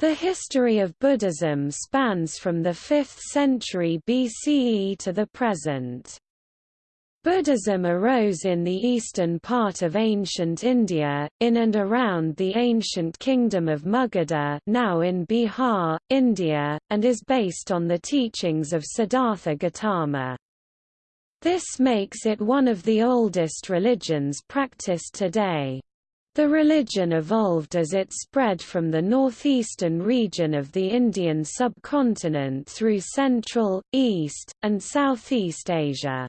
The history of Buddhism spans from the 5th century BCE to the present. Buddhism arose in the eastern part of ancient India, in and around the ancient kingdom of Magadha now in Bihar, India, and is based on the teachings of Siddhartha Gautama. This makes it one of the oldest religions practiced today. The religion evolved as it spread from the northeastern region of the Indian subcontinent through Central, East, and Southeast Asia.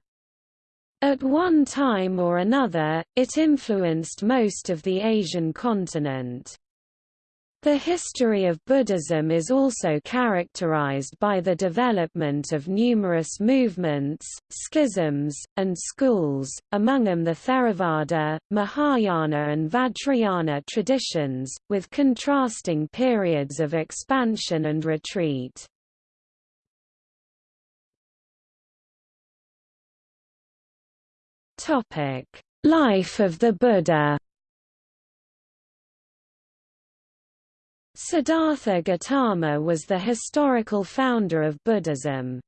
At one time or another, it influenced most of the Asian continent. The history of Buddhism is also characterized by the development of numerous movements, schisms, and schools, among them the Theravada, Mahayana and Vajrayana traditions, with contrasting periods of expansion and retreat. Life of the Buddha. Siddhartha Gautama was the historical founder of Buddhism.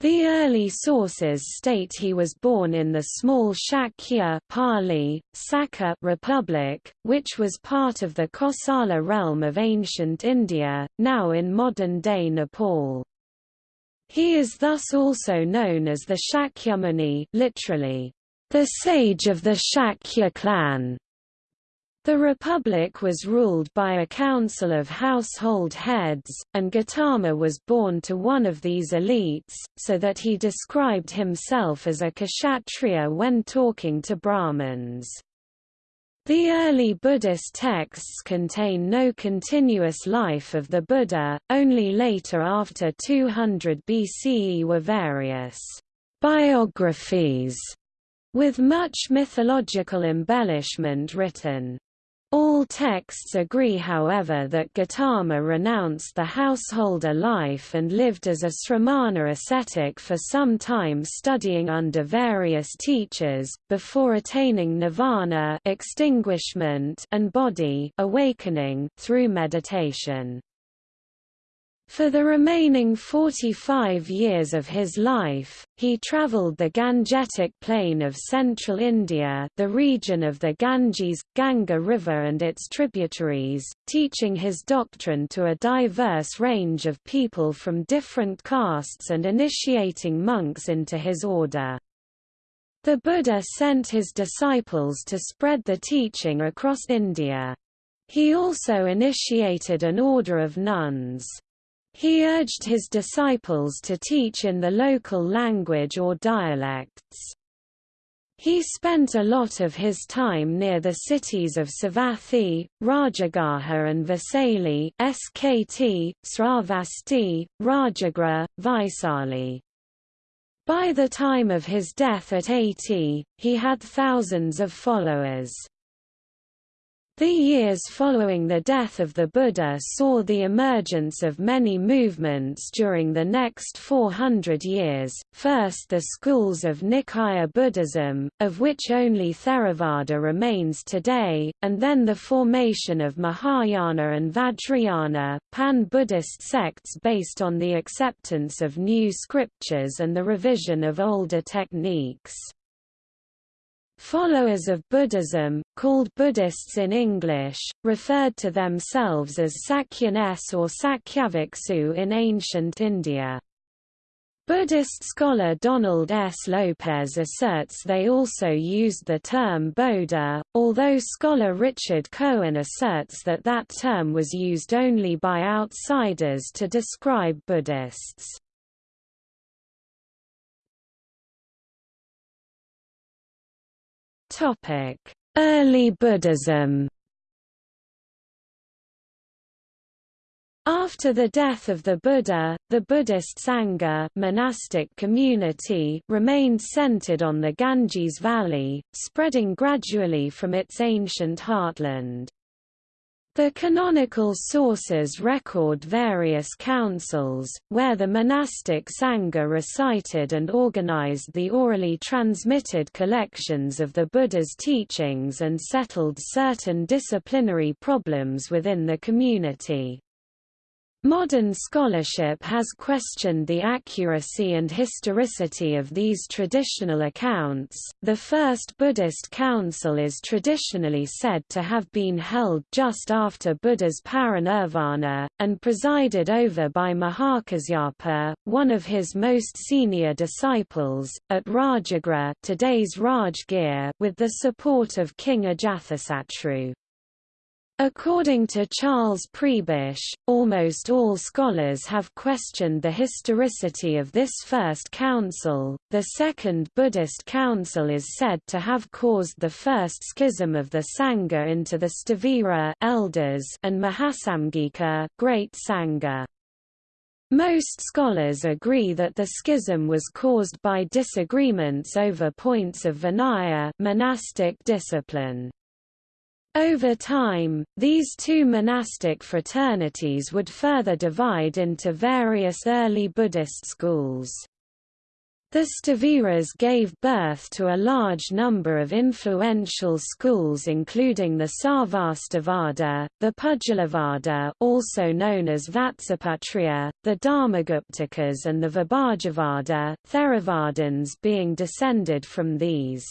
The early sources state he was born in the small Shakya Pali, Sakka Republic, which was part of the Kosala realm of ancient India, now in modern-day Nepal. He is thus also known as the Shakyamuni literally, the sage of the Shakya clan. The republic was ruled by a council of household heads, and Gautama was born to one of these elites, so that he described himself as a kshatriya when talking to Brahmins. The early Buddhist texts contain no continuous life of the Buddha, only later after 200 BCE were various biographies with much mythological embellishment written. All texts agree however that Gautama renounced the householder life and lived as a sramana ascetic for some time studying under various teachers, before attaining nirvana extinguishment and bodhi awakening through meditation. For the remaining 45 years of his life, he travelled the Gangetic plain of central India the region of the Ganges, Ganga River and its tributaries, teaching his doctrine to a diverse range of people from different castes and initiating monks into his order. The Buddha sent his disciples to spread the teaching across India. He also initiated an order of nuns. He urged his disciples to teach in the local language or dialects. He spent a lot of his time near the cities of Savathi, Rajagaha and Vaisali SKT, Sravasti, Rajagriha, Vaisali. By the time of his death at 80, he had thousands of followers. The years following the death of the Buddha saw the emergence of many movements during the next 400 years, first the schools of Nikaya Buddhism, of which only Theravada remains today, and then the formation of Mahayana and Vajrayana, pan-Buddhist sects based on the acceptance of new scriptures and the revision of older techniques. Followers of Buddhism, called Buddhists in English, referred to themselves as Sakyanes or Sakyabhiksu in ancient India. Buddhist scholar Donald S. Lopez asserts they also used the term Bodha, although scholar Richard Cohen asserts that that term was used only by outsiders to describe Buddhists. Topic: Early Buddhism. After the death of the Buddha, the Buddhist Sangha monastic community remained centered on the Ganges Valley, spreading gradually from its ancient heartland. The canonical sources record various councils, where the monastic Sangha recited and organized the orally transmitted collections of the Buddha's teachings and settled certain disciplinary problems within the community. Modern scholarship has questioned the accuracy and historicity of these traditional accounts. The first Buddhist council is traditionally said to have been held just after Buddha's parinirvana, and presided over by Mahakasyapa, one of his most senior disciples, at Rajagriha today's Rajgir with the support of King Ajatasattu. According to Charles Prebish, almost all scholars have questioned the historicity of this first council. The Second Buddhist Council is said to have caused the first schism of the Sangha into the Sthavira elders and Mahasamgika great Sangha. Most scholars agree that the schism was caused by disagreements over points of Vinaya monastic discipline. Over time, these two monastic fraternities would further divide into various early Buddhist schools. The Sthaviras gave birth to a large number of influential schools including the Sarvastivada, the Pudgalavada also known as Vatsiputriya, the Dharmaguptakas and the Vibhajavada, Theravadins being descended from these.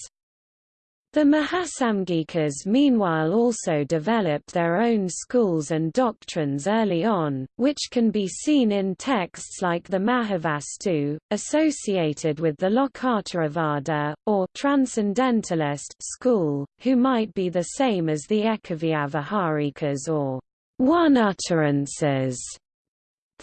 The Mahasamgikas meanwhile also developed their own schools and doctrines early on, which can be seen in texts like the Mahavastu, associated with the Lokottaravada, or Transcendentalist school, who might be the same as the Ekavyavaharikas or one utterances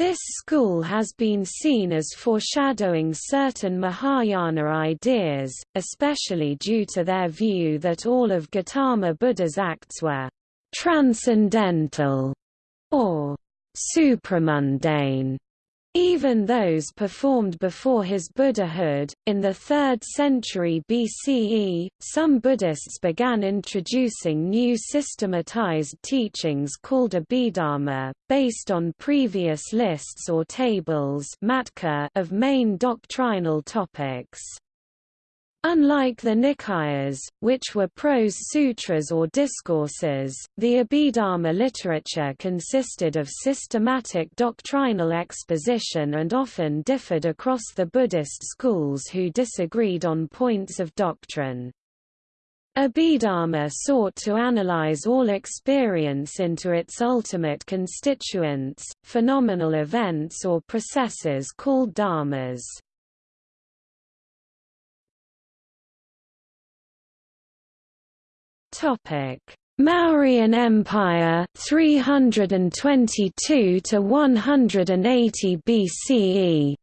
this school has been seen as foreshadowing certain Mahayana ideas, especially due to their view that all of Gautama Buddha's acts were transcendental or supramundane. Even those performed before his Buddhahood, in the 3rd century BCE, some Buddhists began introducing new systematized teachings called Abhidharma, based on previous lists or tables of main doctrinal topics. Unlike the Nikayas, which were prose sutras or discourses, the Abhidharma literature consisted of systematic doctrinal exposition and often differed across the Buddhist schools who disagreed on points of doctrine. Abhidharma sought to analyze all experience into its ultimate constituents, phenomenal events or processes called dharmas. Topic: Mauryan Empire 322 to 180 BCE.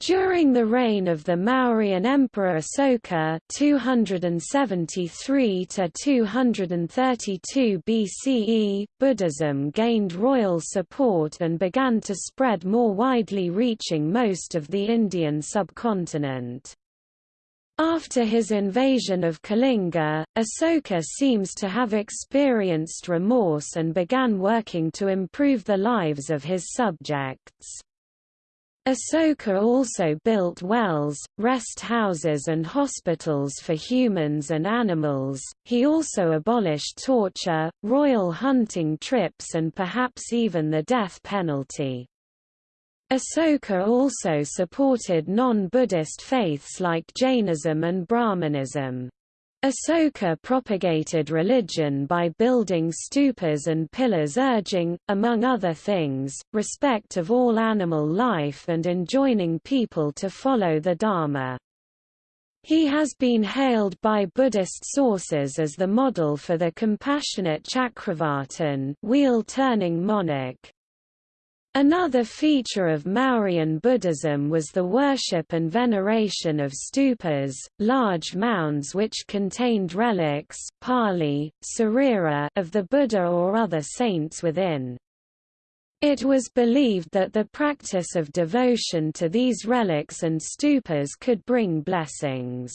During the reign of the Mauryan Emperor Asoka 273 to 232 BCE, Buddhism gained royal support and began to spread more widely reaching most of the Indian subcontinent. After his invasion of Kalinga, Asoka seems to have experienced remorse and began working to improve the lives of his subjects. Asoka also built wells, rest houses and hospitals for humans and animals. He also abolished torture, royal hunting trips and perhaps even the death penalty. Asoka also supported non-Buddhist faiths like Jainism and Brahmanism. Asoka propagated religion by building stupas and pillars urging, among other things, respect of all animal life and enjoining people to follow the Dharma. He has been hailed by Buddhist sources as the model for the compassionate Chakravartin wheel-turning monarch. Another feature of Mauryan Buddhism was the worship and veneration of stupas, large mounds which contained relics Pali, sarira of the Buddha or other saints within. It was believed that the practice of devotion to these relics and stupas could bring blessings.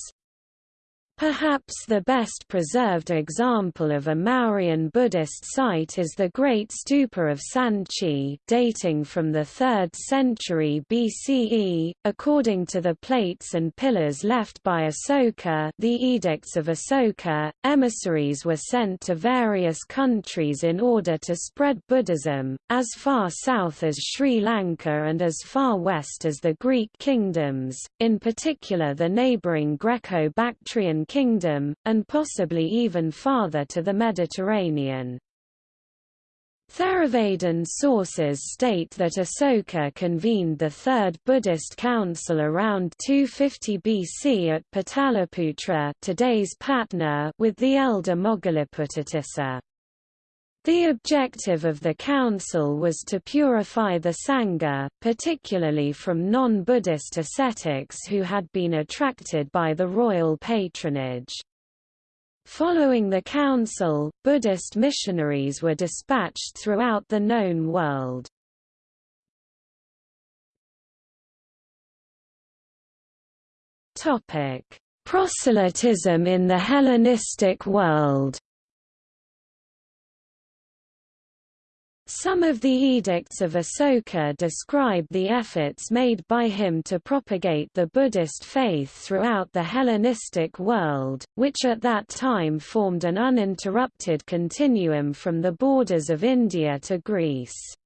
Perhaps the best preserved example of a Mauryan Buddhist site is the Great Stupa of Sanchi dating from the 3rd century BCE. According to the plates and pillars left by Asoka the Edicts of Asoka, emissaries were sent to various countries in order to spread Buddhism, as far south as Sri Lanka and as far west as the Greek kingdoms, in particular the neighbouring Greco-Bactrian Kingdom, and possibly even farther to the Mediterranean. Theravadan sources state that Asoka convened the Third Buddhist Council around 250 BC at Pataliputra today's Patna with the elder Moggaliputtatissa. The objective of the council was to purify the Sangha, particularly from non-Buddhist ascetics who had been attracted by the royal patronage. Following the council, Buddhist missionaries were dispatched throughout the known world. Proselytism in the Hellenistic world Some of the edicts of Asoka describe the efforts made by him to propagate the Buddhist faith throughout the Hellenistic world, which at that time formed an uninterrupted continuum from the borders of India to Greece.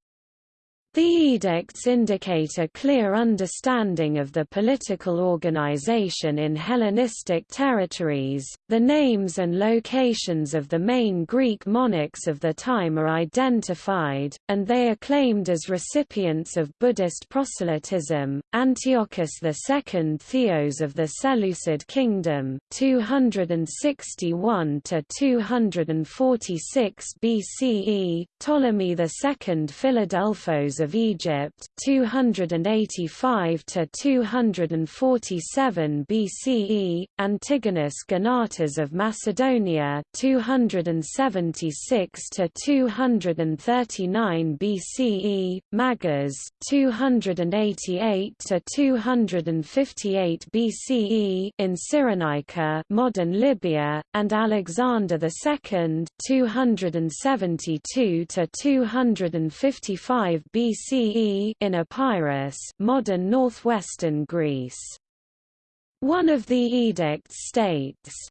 The edicts indicate a clear understanding of the political organization in Hellenistic territories. The names and locations of the main Greek monarchs of the time are identified, and they are claimed as recipients of Buddhist proselytism. Antiochus II Theos of the Seleucid Kingdom, 261 to 246 BCE, Ptolemy II Philadelphos of Egypt 285 to 247 BCE, Antigonus Gonatas of Macedonia 276 to 239 BCE, Magas 288 to 258 BCE in Cyrenaica, modern Libya, and Alexander II 272 to 255 BCE BCE in Epirus, modern northwestern Greece. One of the edicts states,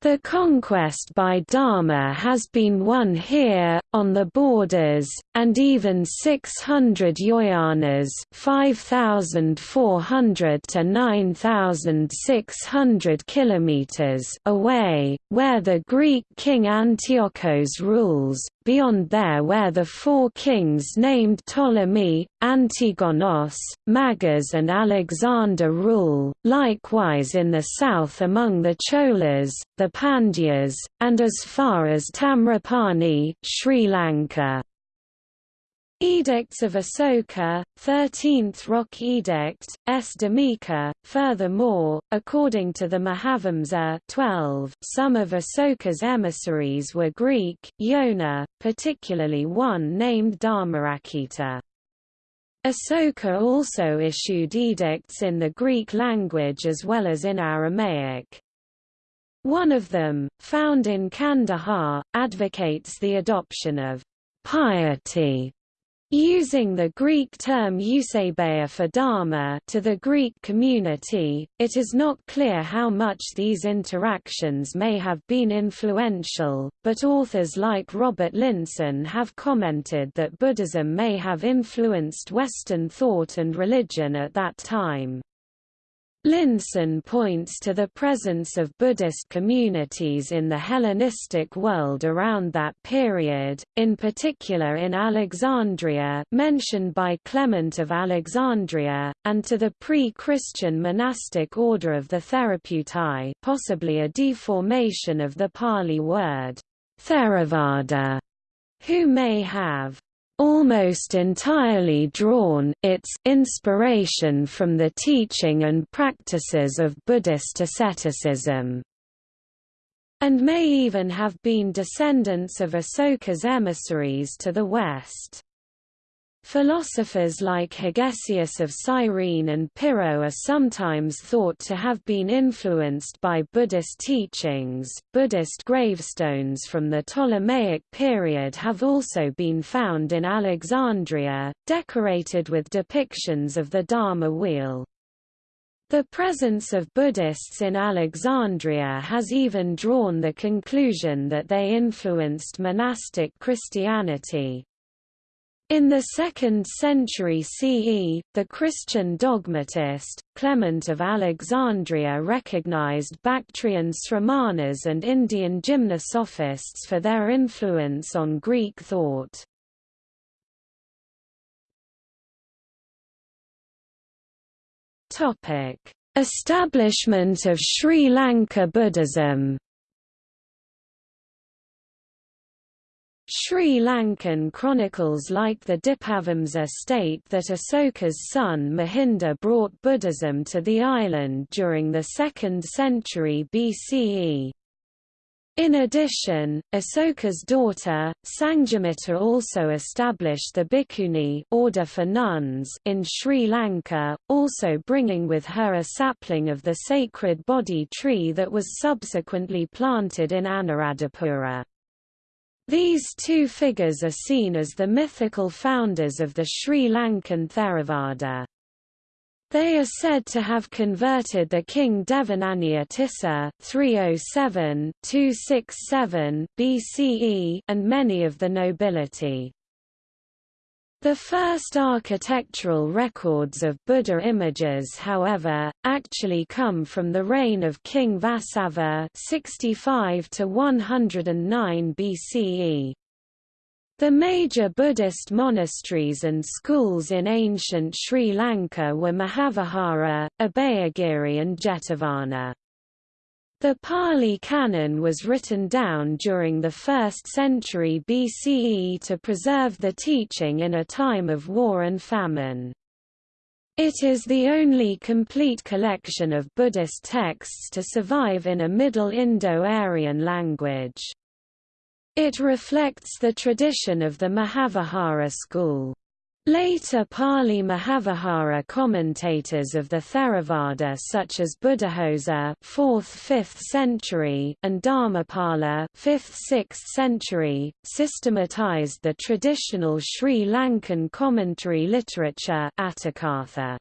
the conquest by Dharma has been won here, on the borders, and even 600 yojanas 5,400 to 9,600 kilometers away, where the Greek king Antiochos rules, beyond there where the four kings named Ptolemy, Antigonos, Magas and Alexander rule, likewise in the south among the Cholas, the Pandyas, and as far as Tamraparni, Sri Lanka. Edicts of Asoka, 13th Rock Edict, S. Dhammika. Furthermore, according to the Mahavamsa 12, some of Asoka's emissaries were Greek, Yona, particularly one named Dharmaraksita. Asoka also issued edicts in the Greek language as well as in Aramaic. One of them, found in Kandahar, advocates the adoption of piety Using the Greek term eusebeia for dharma to the Greek community, it is not clear how much these interactions may have been influential, but authors like Robert Linssen have commented that Buddhism may have influenced Western thought and religion at that time. Linssen points to the presence of Buddhist communities in the Hellenistic world around that period, in particular in Alexandria mentioned by Clement of Alexandria, and to the pre-Christian monastic order of the Therapeutae possibly a deformation of the Pali word, Theravada, who may have almost entirely drawn its inspiration from the teaching and practices of Buddhist asceticism, and may even have been descendants of Asoka's emissaries to the west. Philosophers like Hegesias of Cyrene and Pyrrho are sometimes thought to have been influenced by Buddhist teachings. Buddhist gravestones from the Ptolemaic period have also been found in Alexandria, decorated with depictions of the Dharma wheel. The presence of Buddhists in Alexandria has even drawn the conclusion that they influenced monastic Christianity. In the 2nd century CE, the Christian dogmatist, Clement of Alexandria recognized Bactrian Sramanas and Indian gymnosophists for their influence on Greek thought. Establishment of Sri Lanka Buddhism Sri Lankan chronicles like the Dipavamsa state that Asoka's son Mahinda brought Buddhism to the island during the 2nd century BCE. In addition, Asoka's daughter, Sanghamitta also established the Bhikkhuni order for nuns in Sri Lanka, also bringing with her a sapling of the sacred Bodhi tree that was subsequently planted in Anuradhapura. These two figures are seen as the mythical founders of the Sri Lankan Theravada. They are said to have converted the king Devanampiya Tissa 307-267 BCE and many of the nobility. The first architectural records of Buddha images however, actually come from the reign of King Vasabha 65 109 BCE. The major Buddhist monasteries and schools in ancient Sri Lanka were Mahavihara, Abhayagiri and Jetavana. The Pali Canon was written down during the 1st century BCE to preserve the teaching in a time of war and famine. It is the only complete collection of Buddhist texts to survive in a Middle Indo-Aryan language. It reflects the tradition of the Mahavihara school. Later Pali Mahavihara commentators of the Theravada such as Buddhaghosa 4th–5th century and Dharmapala 5th–6th century, systematized the traditional Sri Lankan commentary literature Atthakatha.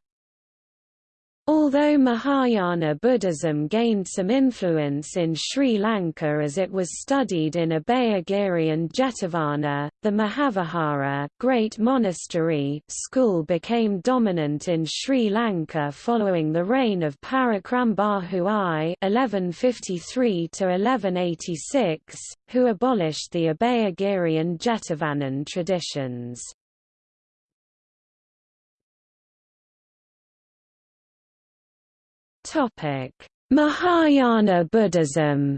Although Mahayana Buddhism gained some influence in Sri Lanka as it was studied in Abhayagiri and Jetavana, the Mahavihara great monastery school became dominant in Sri Lanka following the reign of Parakramabahu I (1153–1186), who abolished the Abhayagiri and Jetavanan traditions. Topic: Mahayana Buddhism.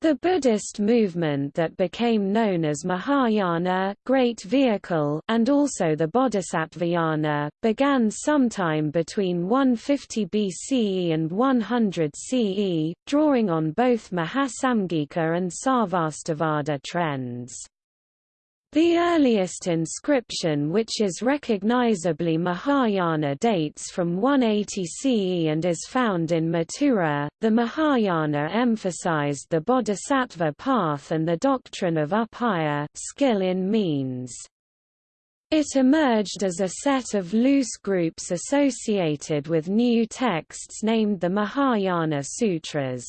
The Buddhist movement that became known as Mahayana Great Vehicle and also the Bodhisattvayana, began sometime between 150 BCE and 100 CE, drawing on both Mahasamgika and Sarvastivada trends. The earliest inscription which is recognizably Mahayana dates from 180 CE and is found in Mathura. The Mahayana emphasized the bodhisattva path and the doctrine of upaya skill in means. It emerged as a set of loose groups associated with new texts named the Mahayana Sutras.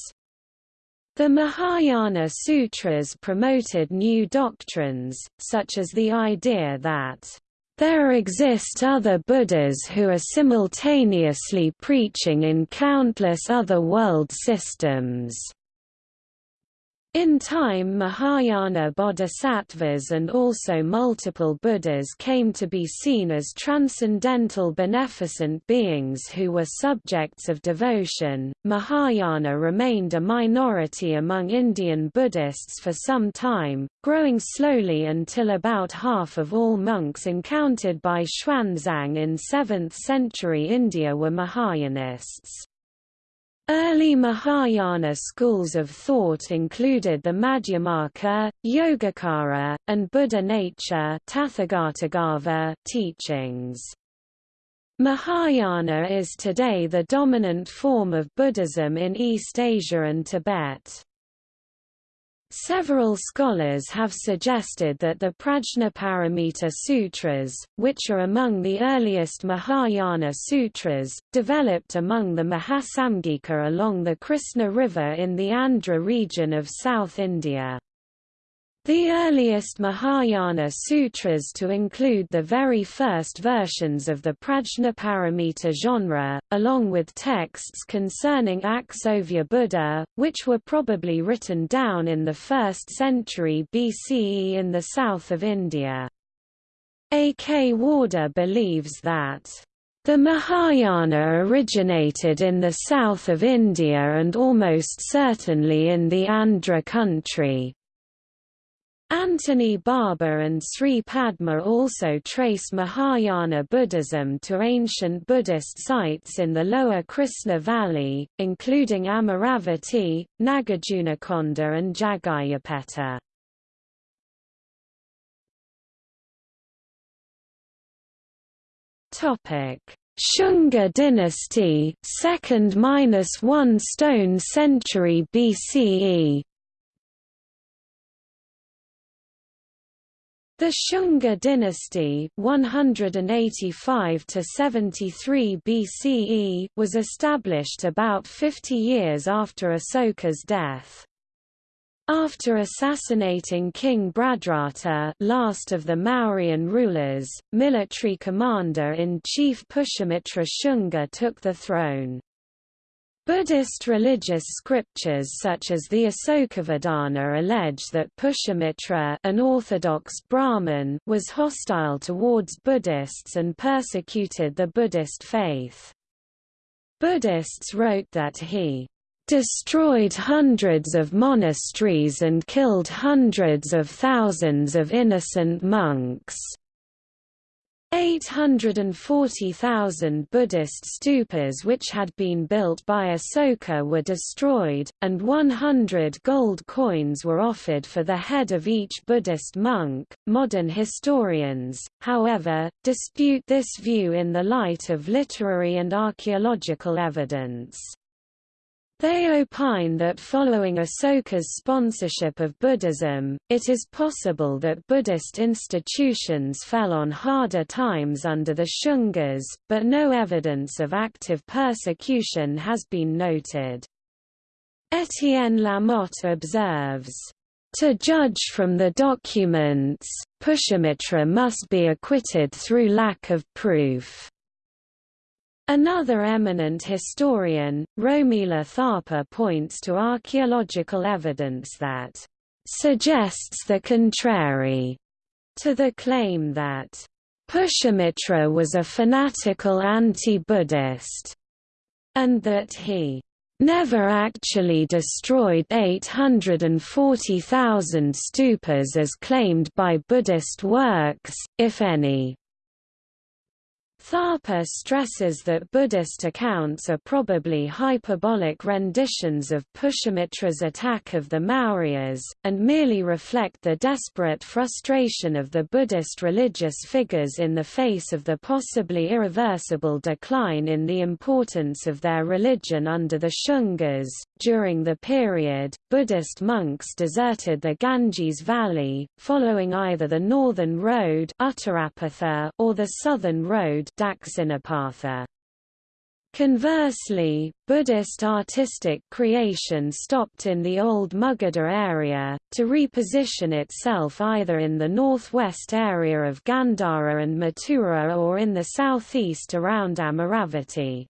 The Mahayana Sutras promoted new doctrines, such as the idea that there exist other Buddhas who are simultaneously preaching in countless other world systems. In time Mahayana bodhisattvas and also multiple Buddhas came to be seen as transcendental beneficent beings who were subjects of devotion. Mahayana remained a minority among Indian Buddhists for some time, growing slowly until about half of all monks encountered by Xuanzang in 7th century India were Mahayanists. Early Mahayana schools of thought included the Madhyamaka, Yogacara, and Buddha nature teachings. Mahayana is today the dominant form of Buddhism in East Asia and Tibet. Several scholars have suggested that the Prajnaparamita Sutras, which are among the earliest Mahayana sutras, developed among the Mahasamgika along the Krishna River in the Andhra region of South India. The earliest Mahayana sutras to include the very first versions of the Prajnaparamita genre, along with texts concerning Akshobhya Buddha, which were probably written down in the 1st century BCE in the south of India. A. K. Warder believes that the Mahayana originated in the south of India and almost certainly in the Andhra country, Antony Barber and Sri Padma also trace Mahayana Buddhism to ancient Buddhist sites in the lower Krishna Valley, including Amaravati, Nagarjunakonda and Jaggayyapeta. Shunga dynasty, 2nd–1 stone century BCE The Shunga dynasty 185 to 73 BCE was established about 50 years after Asoka's death. After assassinating King Bhadrata last of the Mauryan rulers, military commander-in-chief Pushyamitra Shunga took the throne. Buddhist religious scriptures such as the Asokavadana allege that Pushyamitra an orthodox Brahmin was hostile towards Buddhists and persecuted the Buddhist faith. Buddhists wrote that he destroyed hundreds of monasteries and killed hundreds of thousands of innocent monks. 840,000 Buddhist stupas which had been built by Asoka were destroyed, and 100 gold coins were offered for the head of each Buddhist monk. Modern historians, however, dispute this view in the light of literary and archaeological evidence. They opine that following Asoka's sponsorship of Buddhism, it is possible that Buddhist institutions fell on harder times under the Shungas, but no evidence of active persecution has been noted. Etienne Lamotte observes, to judge from the documents, Pushyamitra must be acquitted through lack of proof. Another eminent historian, Romila Thapar points to archaeological evidence that suggests the contrary to the claim that Pushyamitra was a fanatical anti-Buddhist, and that he never actually destroyed 840,000 stupas as claimed by Buddhist works, if any. Thapar stresses that Buddhist accounts are probably hyperbolic renditions of Pushyamitra's attack of the Mauryas, and merely reflect the desperate frustration of the Buddhist religious figures in the face of the possibly irreversible decline in the importance of their religion under the Shungas. During the period, Buddhist monks deserted the Ganges Valley, following either the northern road or the southern road Conversely, Buddhist artistic creation stopped in the old Magadha area, to reposition itself either in the northwest area of Gandhara and Mathura or in the southeast around Amaravati.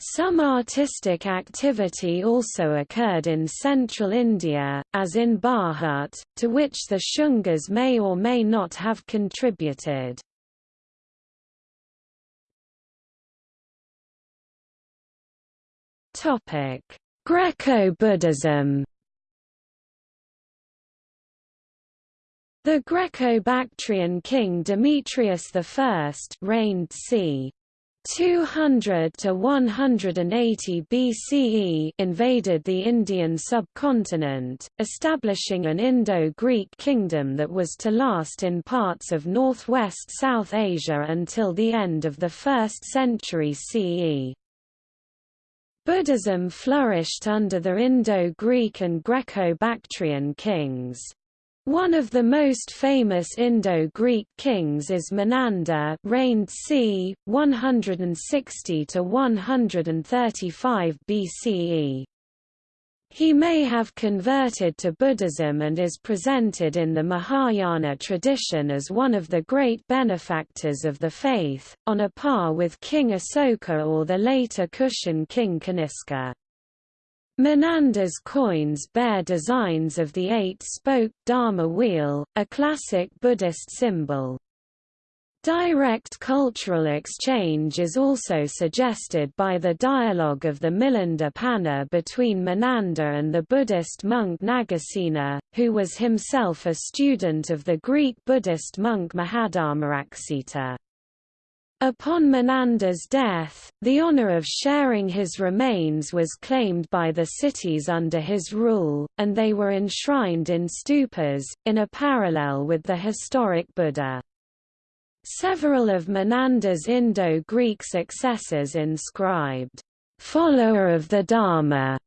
Some artistic activity also occurred in central India, as in Bharhut, to which the Shungas may or may not have contributed. Greco-Buddhism The Greco-Bactrian king Demetrius I reigned c. 200 to 180 BCE invaded the Indian subcontinent, establishing an Indo-Greek kingdom that was to last in parts of northwest South Asia until the end of the 1st century CE. Buddhism flourished under the Indo-Greek and Greco-Bactrian kings. One of the most famous Indo-Greek kings is Menander reigned c. 160 to 135 BCE. He may have converted to Buddhism and is presented in the Mahayana tradition as one of the great benefactors of the faith, on a par with King Asoka or the later Kushan king Kaniska. Menander's coins bear designs of the eight-spoke Dharma wheel, a classic Buddhist symbol. Direct cultural exchange is also suggested by the dialogue of the Milinda Panha between Menander and the Buddhist monk Nagasena, who was himself a student of the Greek Buddhist monk Mahadharmaraksita. Upon Menander's death, the honor of sharing his remains was claimed by the cities under his rule, and they were enshrined in stupas, in a parallel with the historic Buddha. Several of Menander's Indo-Greek successors inscribed, "'Follower of the Dharma'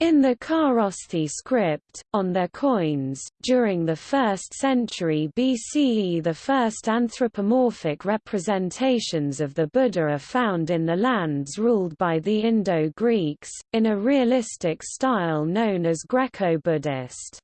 In the Kharosthi script, on their coins, during the 1st century BCE the first anthropomorphic representations of the Buddha are found in the lands ruled by the Indo-Greeks, in a realistic style known as Greco-Buddhist.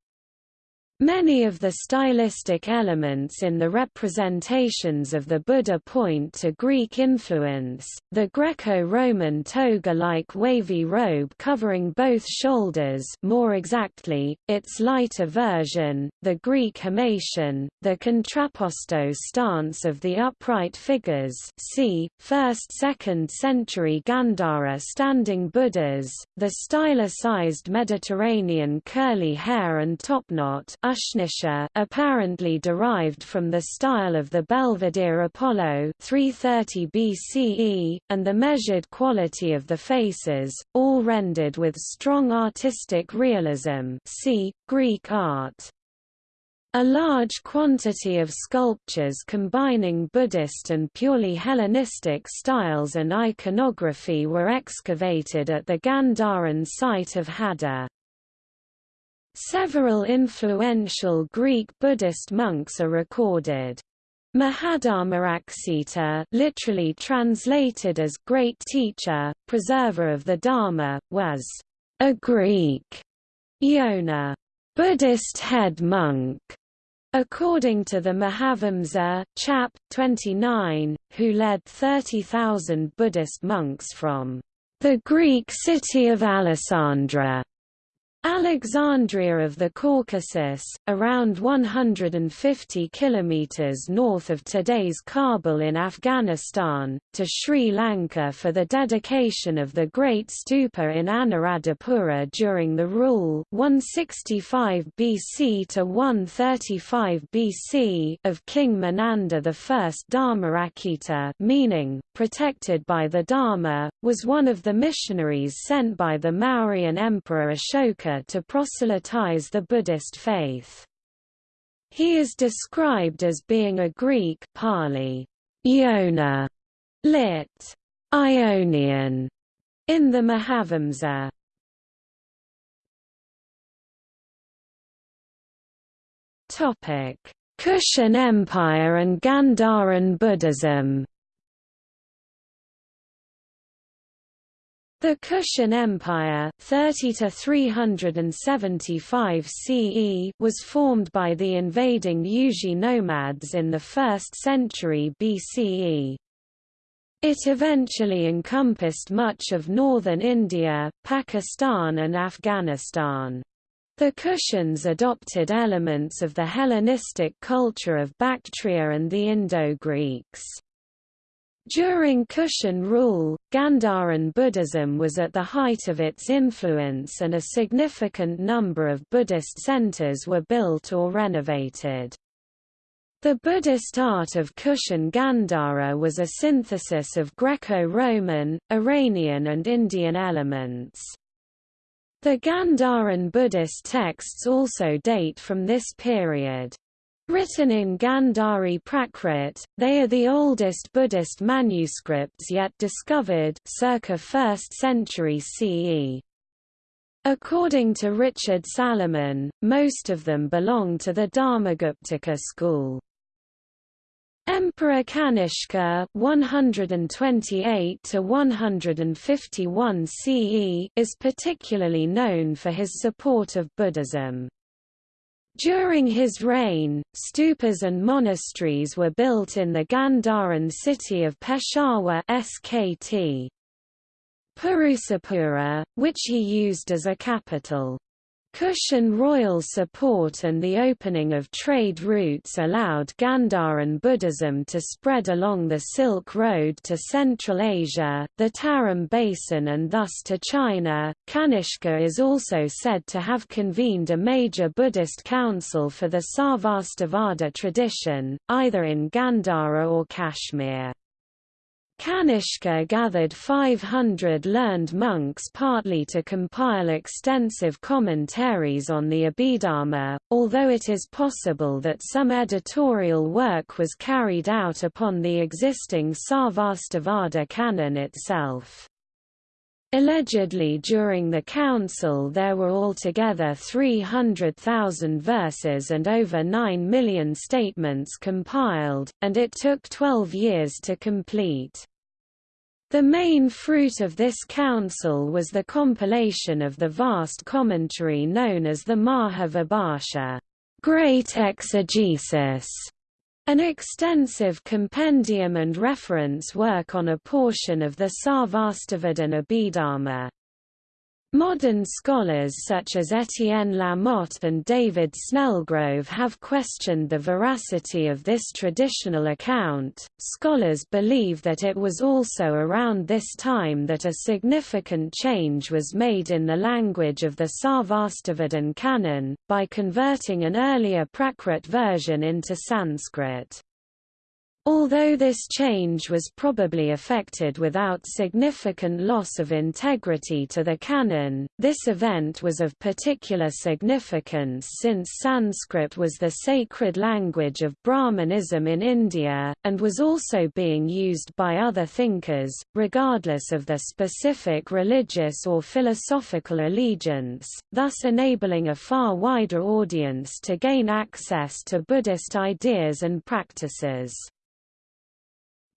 Many of the stylistic elements in the representations of the Buddha point to Greek influence, the Greco-Roman toga-like wavy robe covering both shoulders more exactly, its lighter version, the Greek himation, the contrapposto stance of the upright figures see, 1st–2nd century Gandhara standing Buddhas, the stylicized Mediterranean curly hair and topknot Ushnisha apparently derived from the style of the Belvedere Apollo 330 BCE, and the measured quality of the faces, all rendered with strong artistic realism see, Greek art. A large quantity of sculptures combining Buddhist and purely Hellenistic styles and iconography were excavated at the Gandharan site of Hadda. Several influential Greek Buddhist monks are recorded. Mahadharmaraksita literally translated as Great Teacher, Preserver of the Dharma, was a Greek Yona Buddhist head monk, according to the Mahavamsa, chap. 29, who led 30,000 Buddhist monks from the Greek city of Alasandra Alexandria of the Caucasus, around 150 kilometers north of today's Kabul in Afghanistan, to Sri Lanka for the dedication of the Great Stupa in Anuradhapura during the rule 165 BC to 135 BC of King Menander I Dharmaraksita meaning, protected by the Dharma, was one of the missionaries sent by the Mauryan Emperor Ashoka to proselytize the Buddhist faith. He is described as being a Greek Pali Yona, lit. Ionian, in the Mahavamsa. Topic: Kushan Empire and Gandharan Buddhism. The Kushan Empire 30 to 375 CE was formed by the invading Yuezhi nomads in the 1st century BCE. It eventually encompassed much of northern India, Pakistan and Afghanistan. The Kushans adopted elements of the Hellenistic culture of Bactria and the Indo-Greeks. During Kushan rule, Gandharan Buddhism was at the height of its influence and a significant number of Buddhist centers were built or renovated. The Buddhist art of Kushan Gandhara was a synthesis of Greco-Roman, Iranian and Indian elements. The Gandharan Buddhist texts also date from this period. Written in Gandhari Prakrit, they are the oldest Buddhist manuscripts yet discovered circa 1st century CE. According to Richard Salomon, most of them belong to the Dharmaguptaka school. Emperor Kanishka 128 to 151 CE is particularly known for his support of Buddhism. During his reign, stupas and monasteries were built in the Gandharan city of Peshawar SKT. Purusapura, which he used as a capital. Kushan royal support and the opening of trade routes allowed Gandharan Buddhism to spread along the Silk Road to Central Asia, the Tarim Basin, and thus to China. Kanishka is also said to have convened a major Buddhist council for the Sarvastivada tradition, either in Gandhara or Kashmir. Kanishka gathered 500 learned monks partly to compile extensive commentaries on the Abhidharma, although it is possible that some editorial work was carried out upon the existing Sarvastivada canon itself. Allegedly during the council there were altogether 300,000 verses and over 9 million statements compiled, and it took 12 years to complete. The main fruit of this council was the compilation of the vast commentary known as the Mahavibhasha Great Exegesis, an extensive compendium and reference work on a portion of the Sarvastivadin Abhidharma. Modern scholars such as Etienne Lamotte and David Snellgrove have questioned the veracity of this traditional account. Scholars believe that it was also around this time that a significant change was made in the language of the Sarvastivadin canon, by converting an earlier Prakrit version into Sanskrit. Although this change was probably effected without significant loss of integrity to the canon, this event was of particular significance since Sanskrit was the sacred language of Brahmanism in India, and was also being used by other thinkers, regardless of their specific religious or philosophical allegiance, thus enabling a far wider audience to gain access to Buddhist ideas and practices.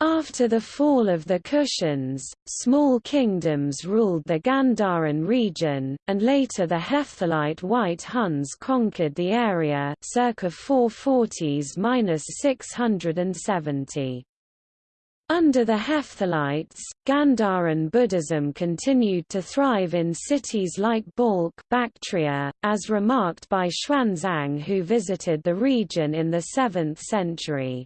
After the fall of the Kushans, small kingdoms ruled the Gandharan region, and later the Hephthalite White Huns conquered the area circa 440s-670. Under the Hephthalites, Gandharan Buddhism continued to thrive in cities like Balkh Bactria, as remarked by Xuanzang who visited the region in the 7th century.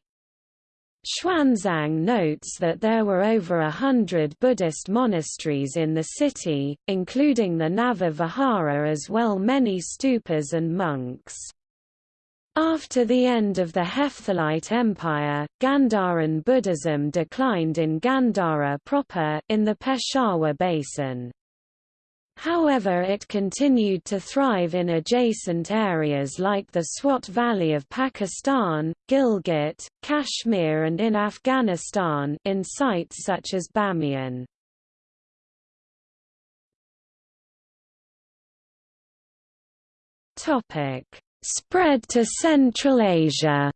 Xuanzang notes that there were over a hundred Buddhist monasteries in the city, including the Nava Vihara as well many stupas and monks. After the end of the Hephthalite Empire, Gandharan Buddhism declined in Gandhara proper, in the Peshawar basin. However it continued to thrive in adjacent areas like the Swat Valley of Pakistan, Gilgit, Kashmir and in Afghanistan in sites such as Bamiyan. Spread to Central Asia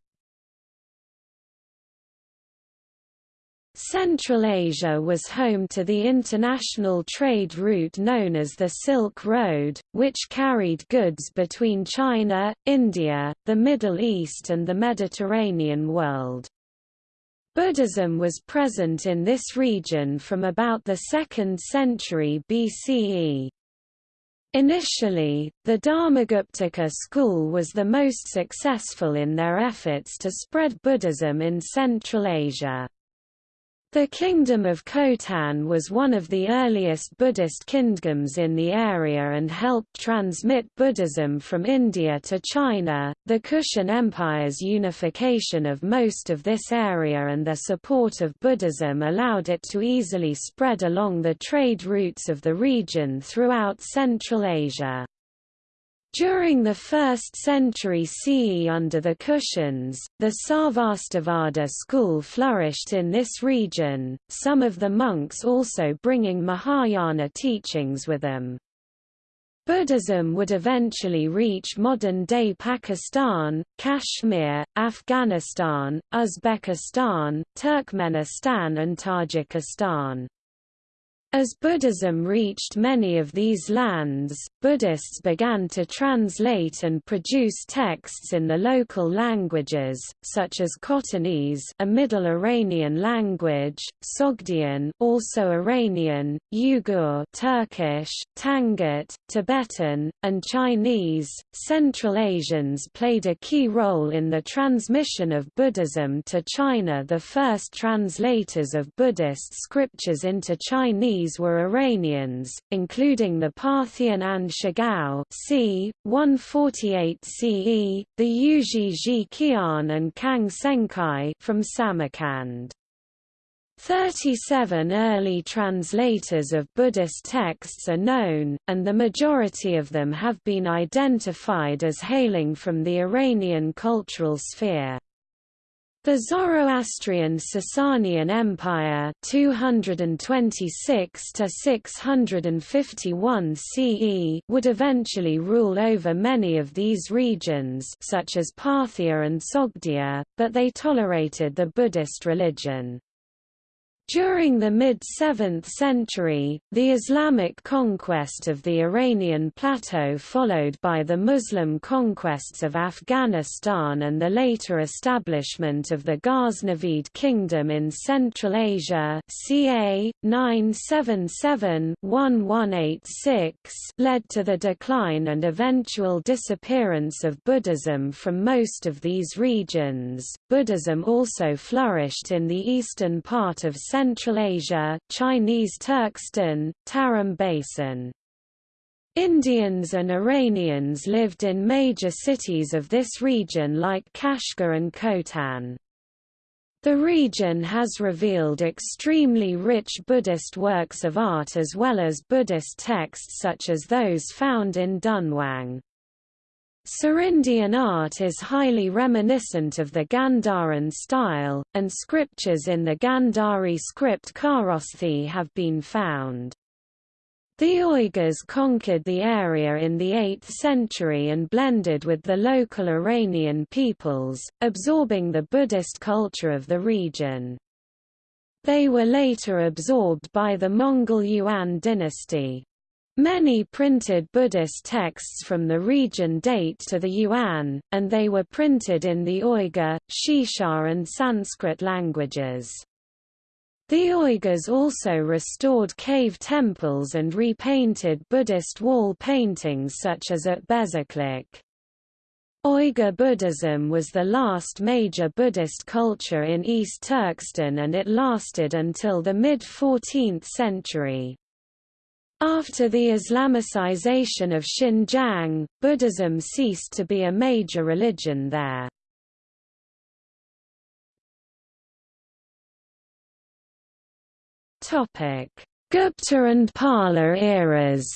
Central Asia was home to the international trade route known as the Silk Road, which carried goods between China, India, the Middle East and the Mediterranean world. Buddhism was present in this region from about the 2nd century BCE. Initially, the Dharmaguptaka school was the most successful in their efforts to spread Buddhism in Central Asia. The Kingdom of Khotan was one of the earliest Buddhist kingdoms in the area and helped transmit Buddhism from India to China. The Kushan Empire's unification of most of this area and their support of Buddhism allowed it to easily spread along the trade routes of the region throughout Central Asia. During the 1st century CE under the Kushans, the Sarvastivada school flourished in this region, some of the monks also bringing Mahayana teachings with them. Buddhism would eventually reach modern-day Pakistan, Kashmir, Afghanistan, Uzbekistan, Turkmenistan and Tajikistan. As Buddhism reached many of these lands, Buddhists began to translate and produce texts in the local languages, such as Khotanese a Middle Iranian language, Sogdian also Iranian, Uyghur Turkish, Tangut, Tibetan, and Chinese. Central Asians played a key role in the transmission of Buddhism to China The first translators of Buddhist scriptures into Chinese these were Iranians, including the Parthian An Shigao c. 148 CE, the Yuezhi Zhiqian and Kang Senghui from Samarkand. 37 early translators of Buddhist texts are known, and the majority of them have been identified as hailing from the Iranian cultural sphere. The Zoroastrian Sasanian Empire 226 to 651 CE would eventually rule over many of these regions such as Parthia and Sogdia, but they tolerated the Buddhist religion. During the mid-7th century, the Islamic conquest of the Iranian plateau followed by the Muslim conquests of Afghanistan and the later establishment of the Ghaznavid kingdom in Central Asia ca. 977-1186 led to the decline and eventual disappearance of Buddhism from most of these regions. Buddhism also flourished in the eastern part of Central Central Asia, Chinese Turkestan, Tarim Basin. Indians and Iranians lived in major cities of this region like Kashgar and Khotan. The region has revealed extremely rich Buddhist works of art as well as Buddhist texts such as those found in Dunhuang. Serindian art is highly reminiscent of the Gandharan style, and scriptures in the Gandhari script Kharosthi have been found. The Uyghurs conquered the area in the 8th century and blended with the local Iranian peoples, absorbing the Buddhist culture of the region. They were later absorbed by the Mongol Yuan dynasty. Many printed Buddhist texts from the region date to the Yuan, and they were printed in the Uyghur, Xixia and Sanskrit languages. The Uyghurs also restored cave temples and repainted Buddhist wall paintings such as at Bezeklik. Uyghur Buddhism was the last major Buddhist culture in East Turkestan and it lasted until the mid-14th century. After the Islamicization of Xinjiang, Buddhism ceased to be a major religion there. Gupta and Pala eras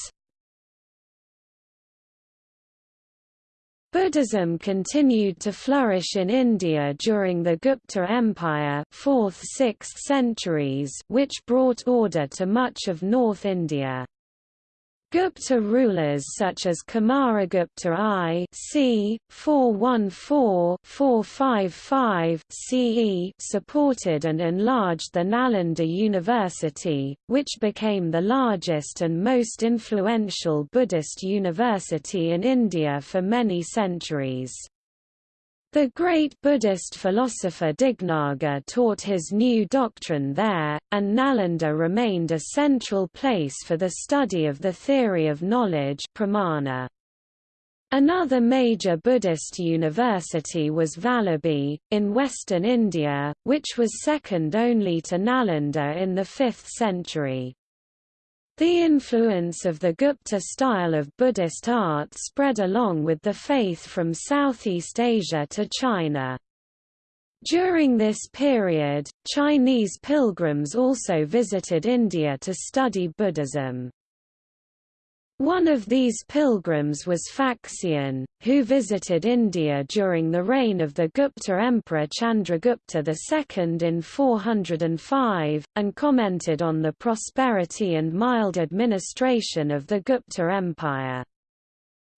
Buddhism continued to flourish in India during the Gupta Empire 4th–6th centuries which brought order to much of North India. Gupta rulers such as Kumaragupta I c. 414–455 CE supported and enlarged the Nalanda University, which became the largest and most influential Buddhist university in India for many centuries. The great Buddhist philosopher Dignaga taught his new doctrine there, and Nalanda remained a central place for the study of the theory of knowledge pramana. Another major Buddhist university was Valabhi, in western India, which was second only to Nalanda in the 5th century. The influence of the Gupta style of Buddhist art spread along with the faith from Southeast Asia to China. During this period, Chinese pilgrims also visited India to study Buddhism. One of these pilgrims was Faxian, who visited India during the reign of the Gupta Emperor Chandragupta II in 405, and commented on the prosperity and mild administration of the Gupta Empire.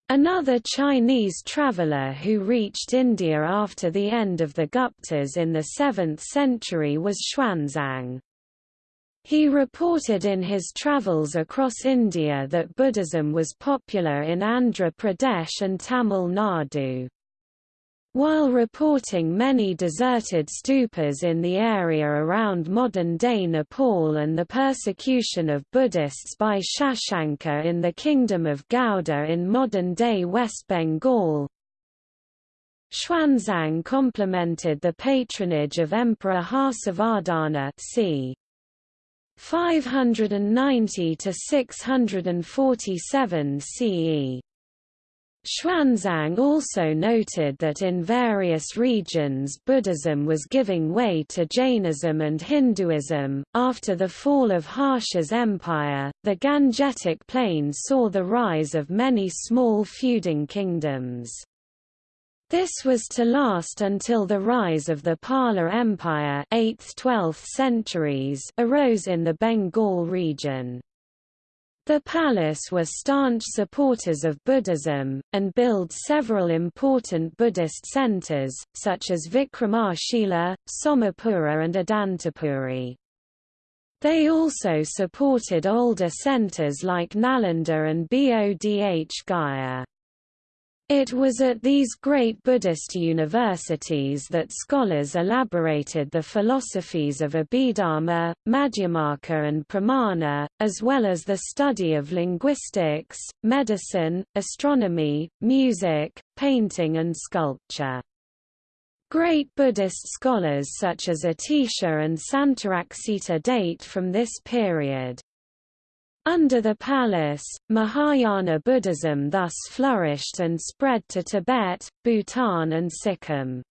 Another Chinese traveller who reached India after the end of the Guptas in the 7th century was Xuanzang. He reported in his travels across India that Buddhism was popular in Andhra Pradesh and Tamil Nadu. While reporting many deserted stupas in the area around modern-day Nepal and the persecution of Buddhists by Shashanka in the Kingdom of Gauda in modern-day West Bengal, Xuanzang complimented the patronage of Emperor Harsavardhana c. 590 to 647 CE. Xuanzang also noted that in various regions Buddhism was giving way to Jainism and Hinduism. After the fall of Harsha's empire, the Gangetic Plain saw the rise of many small feuding kingdoms. This was to last until the rise of the Pala Empire 8th–12th centuries arose in the Bengal region. The Palas were staunch supporters of Buddhism, and built several important Buddhist centers, such as Vikramasila, Somapura and Adantapuri. They also supported older centers like Nalanda and Bodh Gaya. It was at these great Buddhist universities that scholars elaborated the philosophies of Abhidharma, Madhyamaka and Pramana, as well as the study of linguistics, medicine, astronomy, music, painting and sculpture. Great Buddhist scholars such as Atisha and Santaraksita date from this period. Under the Palas, Mahayana Buddhism thus flourished and spread to Tibet, Bhutan and Sikkim.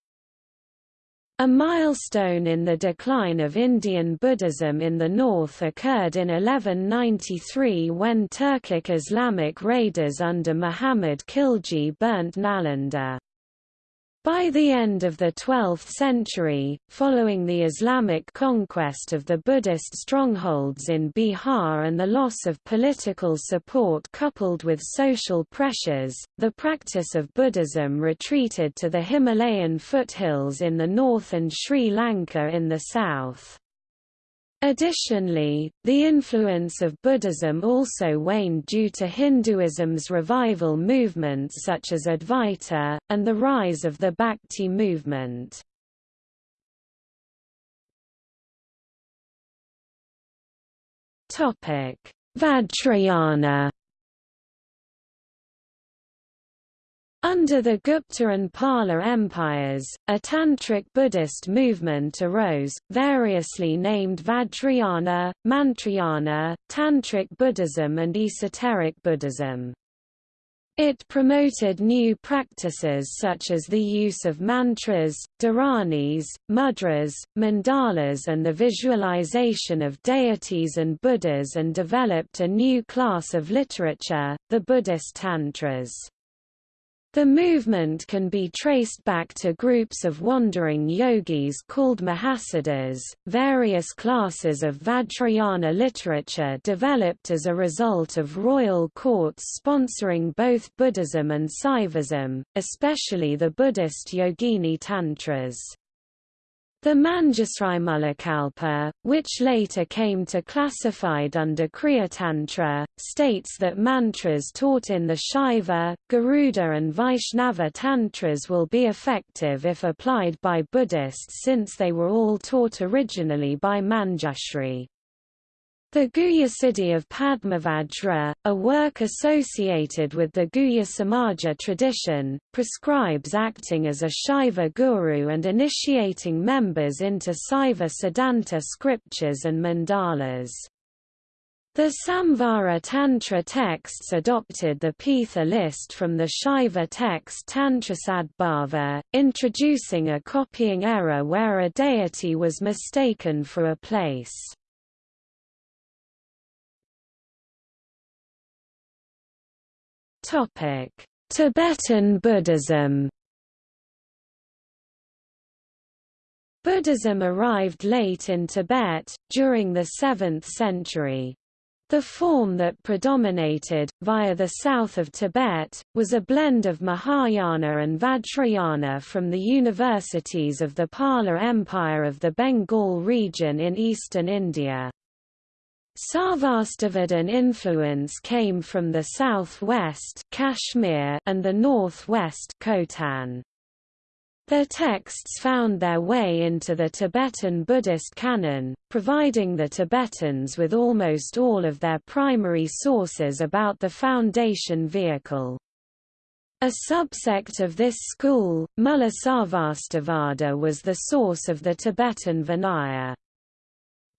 A milestone in the decline of Indian Buddhism in the north occurred in 1193 when Turkic Islamic raiders under Muhammad Khilji burnt Nalanda. By the end of the 12th century, following the Islamic conquest of the Buddhist strongholds in Bihar and the loss of political support coupled with social pressures, the practice of Buddhism retreated to the Himalayan foothills in the north and Sri Lanka in the south. Additionally, the influence of Buddhism also waned due to Hinduism's revival movements such as Advaita, and the rise of the Bhakti movement. Vajrayana Under the Gupta and Pala empires, a Tantric Buddhist movement arose, variously named Vajrayana, Mantrayana, Tantric Buddhism and Esoteric Buddhism. It promoted new practices such as the use of mantras, dharanis, mudras, mandalas and the visualization of deities and Buddhas and developed a new class of literature, the Buddhist Tantras. The movement can be traced back to groups of wandering yogis called Mahasiddhas. Various classes of Vajrayana literature developed as a result of royal courts sponsoring both Buddhism and Saivism, especially the Buddhist Yogini Tantras. The Manjusrimulakalpa, which later came to classified under Kriya Tantra, states that mantras taught in the Shaiva, Garuda and Vaishnava Tantras will be effective if applied by Buddhists since they were all taught originally by Manjushri. The Guhyasiddhi of Padmavajra, a work associated with the Guhya Samaja tradition, prescribes acting as a Shaiva guru and initiating members into Saiva Siddhanta scriptures and mandalas. The Samvara Tantra texts adopted the Pitha list from the Shaiva text Tantrasadbhava, introducing a copying error where a deity was mistaken for a place. Topic: Tibetan Buddhism. Buddhism arrived late in Tibet, during the 7th century. The form that predominated, via the south of Tibet, was a blend of Mahayana and Vajrayana from the universities of the Pala Empire of the Bengal region in eastern India. Sarvastivadin influence came from the southwest Kashmir and the northwest Khotan. Their texts found their way into the Tibetan Buddhist canon, providing the Tibetans with almost all of their primary sources about the foundation vehicle. A subsect of this school, Mulla Sarvastivada was the source of the Tibetan Vinaya.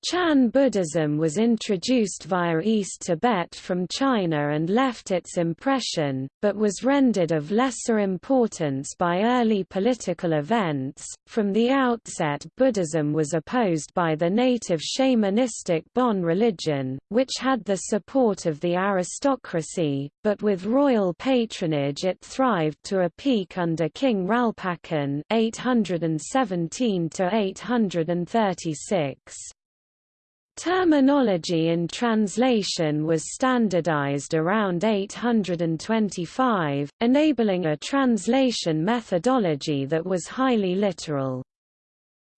Chan Buddhism was introduced via East Tibet from China and left its impression, but was rendered of lesser importance by early political events. From the outset, Buddhism was opposed by the native shamanistic Bon religion, which had the support of the aristocracy, but with royal patronage it thrived to a peak under King Ralpacan 817 836. Terminology in translation was standardized around 825, enabling a translation methodology that was highly literal.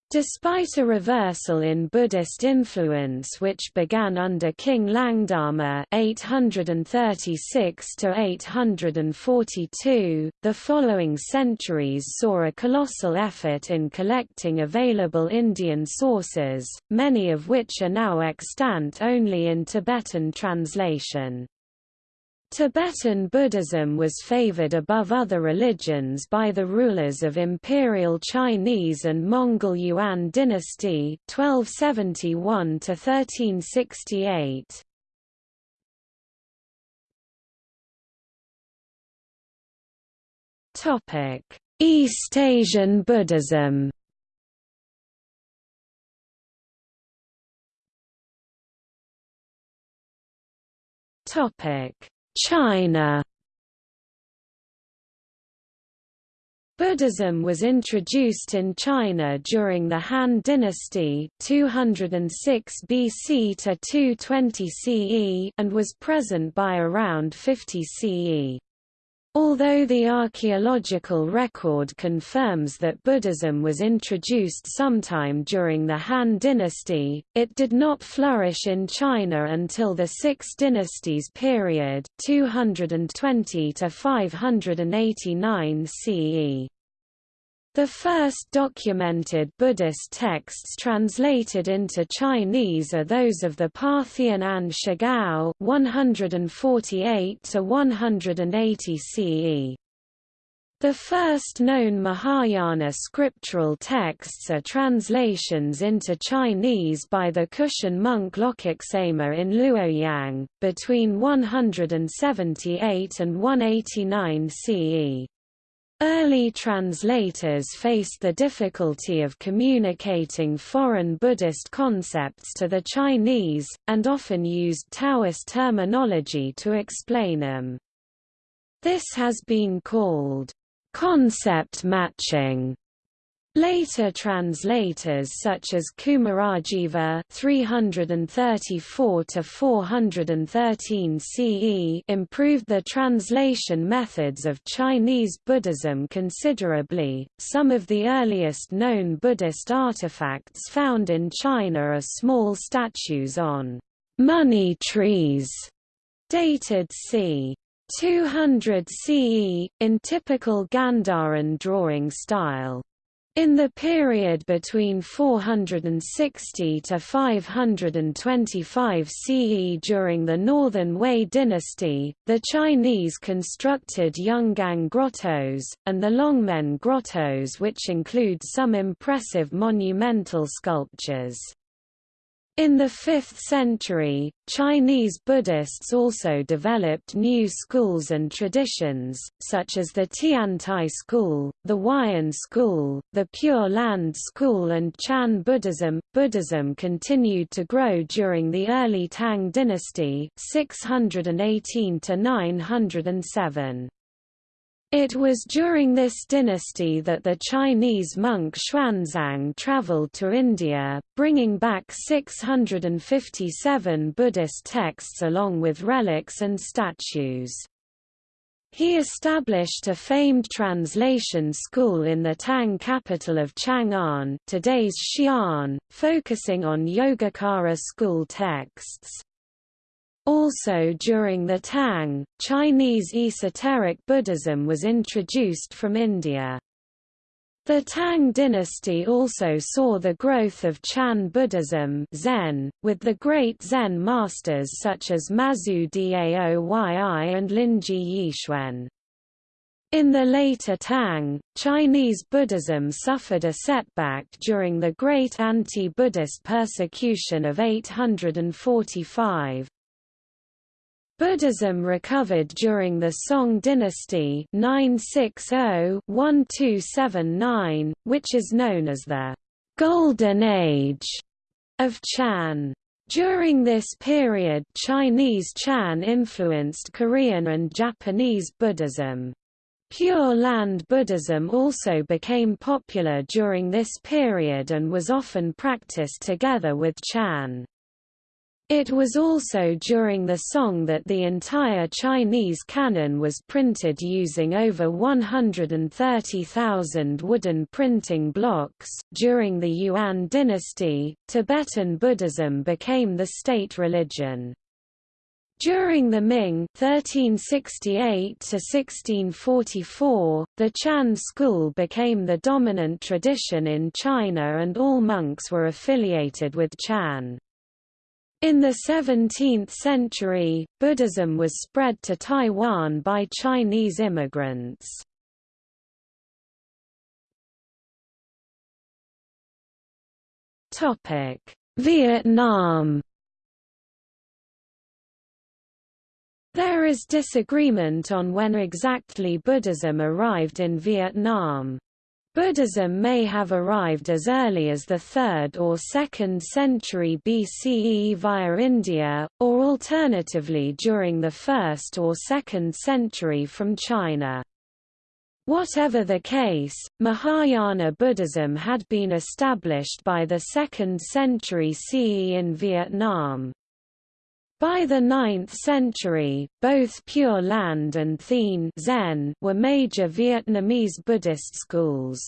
Despite a reversal in Buddhist influence which began under King Langdharma 836–842, the following centuries saw a colossal effort in collecting available Indian sources, many of which are now extant only in Tibetan translation. Tibetan Buddhism was favored above other religions by the rulers of Imperial Chinese and Mongol Yuan dynasty 1271 1368. Topic: East Asian Buddhism. Topic: China Buddhism was introduced in China during the Han Dynasty 206 BC to 220 CE and was present by around 50 CE. Although the archaeological record confirms that Buddhism was introduced sometime during the Han dynasty, it did not flourish in China until the Six Dynasties period 220 to 589 CE. The first documented Buddhist texts translated into Chinese are those of the Parthian An Shigao 148 to 180 CE. The first known Mahayana scriptural texts are translations into Chinese by the Kushan monk Lokaksema in Luoyang, between 178 and 189 CE. Early translators faced the difficulty of communicating foreign Buddhist concepts to the Chinese, and often used Taoist terminology to explain them. This has been called concept matching Later translators such as Kumarajiva 334 to 413 CE improved the translation methods of Chinese Buddhism considerably. Some of the earliest known Buddhist artifacts found in China are small statues on money trees dated c. 200 CE in typical Gandharan drawing style. In the period between 460 to 525 CE during the Northern Wei dynasty, the Chinese constructed Yungang grottos, and the Longmen grottos which include some impressive monumental sculptures. In the 5th century, Chinese Buddhists also developed new schools and traditions, such as the Tiantai school, the Huayan school, the Pure Land school and Chan Buddhism. Buddhism continued to grow during the early Tang dynasty 618 to 907. It was during this dynasty that the Chinese monk Xuanzang traveled to India, bringing back 657 Buddhist texts along with relics and statues. He established a famed translation school in the Tang capital of Chang'an today's Xi'an, focusing on Yogacara school texts. Also during the Tang, Chinese esoteric Buddhism was introduced from India. The Tang dynasty also saw the growth of Chan Buddhism Zen, with the great Zen masters such as Mazu Daoyi and Linji Yixuan. In the later Tang, Chinese Buddhism suffered a setback during the Great Anti-Buddhist Persecution of 845. Buddhism recovered during the Song dynasty 960-1279, which is known as the Golden Age of Chan. During this period Chinese Chan influenced Korean and Japanese Buddhism. Pure Land Buddhism also became popular during this period and was often practiced together with Chan. It was also during the Song that the entire Chinese canon was printed using over 130,000 wooden printing blocks. During the Yuan dynasty, Tibetan Buddhism became the state religion. During the Ming 1368 1644, the Chan school became the dominant tradition in China and all monks were affiliated with Chan. In the 17th century, Buddhism was spread to Taiwan by Chinese immigrants. Vietnam There is disagreement on when exactly Buddhism arrived in Vietnam. Buddhism may have arrived as early as the 3rd or 2nd century BCE via India, or alternatively during the 1st or 2nd century from China. Whatever the case, Mahayana Buddhism had been established by the 2nd century CE in Vietnam. By the 9th century, both Pure Land and Thien Zen were major Vietnamese Buddhist schools.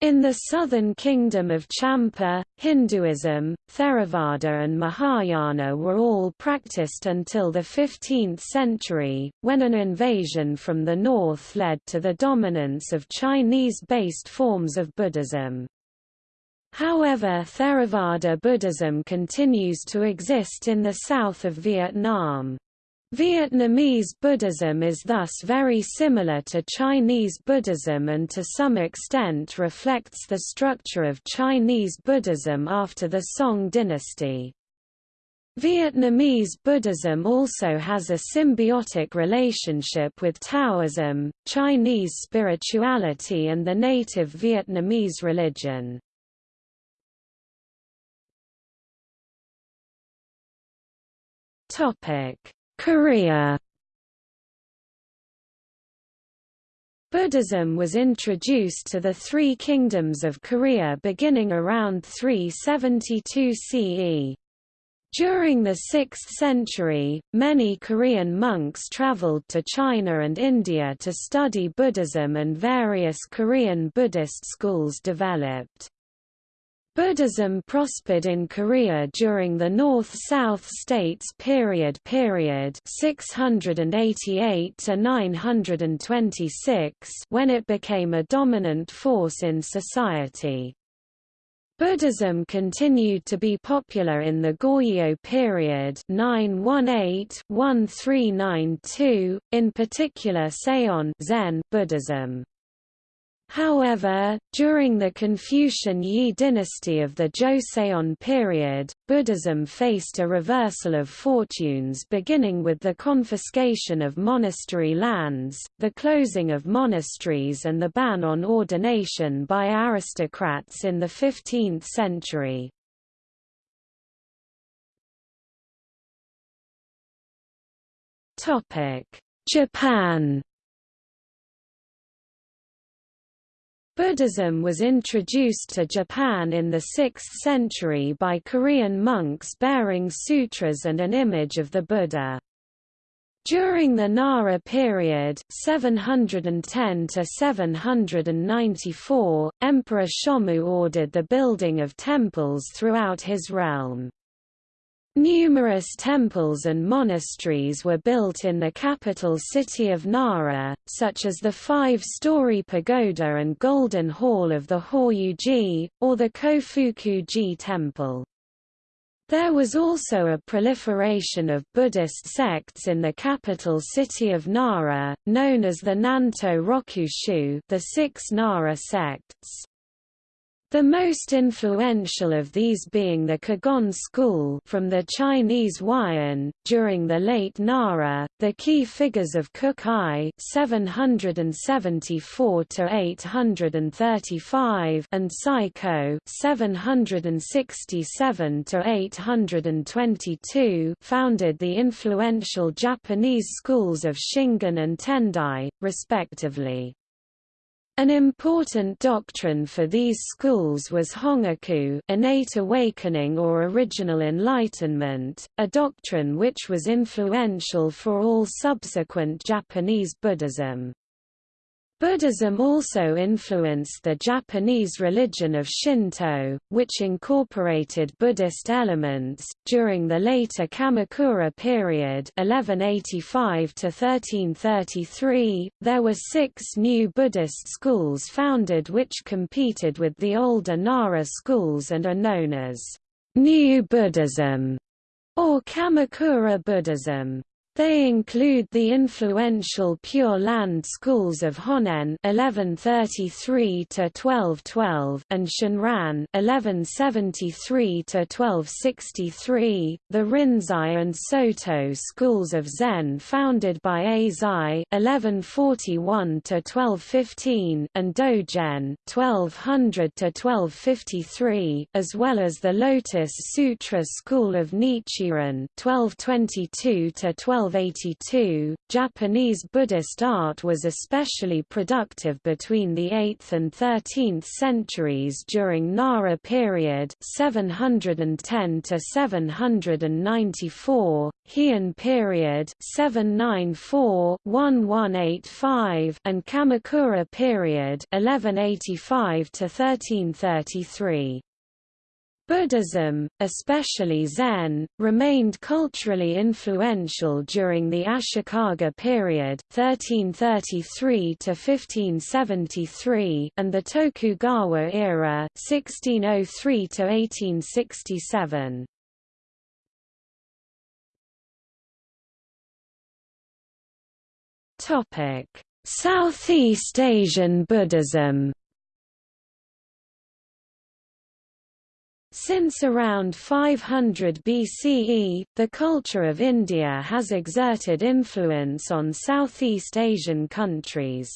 In the southern kingdom of Champa, Hinduism, Theravada and Mahayana were all practiced until the 15th century, when an invasion from the north led to the dominance of Chinese-based forms of Buddhism. However Theravada Buddhism continues to exist in the south of Vietnam. Vietnamese Buddhism is thus very similar to Chinese Buddhism and to some extent reflects the structure of Chinese Buddhism after the Song dynasty. Vietnamese Buddhism also has a symbiotic relationship with Taoism, Chinese spirituality and the native Vietnamese religion. Korea Buddhism was introduced to the three kingdoms of Korea beginning around 372 CE. During the 6th century, many Korean monks traveled to China and India to study Buddhism and various Korean Buddhist schools developed. Buddhism prospered in Korea during the North-South States period period 688 to 926 when it became a dominant force in society. Buddhism continued to be popular in the Goryeo period 918-1392, in particular Seon Zen Buddhism. However, during the Confucian Yi dynasty of the Joseon period, Buddhism faced a reversal of fortunes beginning with the confiscation of monastery lands, the closing of monasteries and the ban on ordination by aristocrats in the 15th century. Japan Buddhism was introduced to Japan in the 6th century by Korean monks bearing sutras and an image of the Buddha. During the Nara period 710 to 794, Emperor Shomu ordered the building of temples throughout his realm. Numerous temples and monasteries were built in the capital city of Nara, such as the five-story pagoda and golden hall of the Horyuji, or the Kofuku-ji temple. There was also a proliferation of Buddhist sects in the capital city of Nara, known as the Nanto Rokushu the six Nara sects. The most influential of these being the Kegon school from the Chinese Huayan. During the late Nara, the key figures of Kukai 774 to 835 and Saicho 767 to 822 founded the influential Japanese schools of Shingon and Tendai, respectively. An important doctrine for these schools was Hongaku innate awakening or original enlightenment, a doctrine which was influential for all subsequent Japanese Buddhism. Buddhism also influenced the Japanese religion of Shinto, which incorporated Buddhist elements. During the later Kamakura period, 1185 to 1333, there were six new Buddhist schools founded which competed with the older Nara schools and are known as New Buddhism or Kamakura Buddhism. They include the influential Pure Land schools of Honen (1133–1212) and Shinran (1173–1263), the Rinzai and Soto schools of Zen founded by Eisai (1141–1215) and Dogen (1200–1253), as well as the Lotus Sutra school of Nichiren (1222–12. 1282, Japanese Buddhist art was especially productive between the 8th and 13th centuries during Nara period 710 to 794, Heian period 794-1185 and Kamakura period 1185 to 1333. Buddhism, especially Zen, remained culturally influential during the Ashikaga period 1333 to 1573 and the Tokugawa era 1603 to 1867. Topic: Southeast Asian Buddhism Since around 500 BCE, the culture of India has exerted influence on Southeast Asian countries.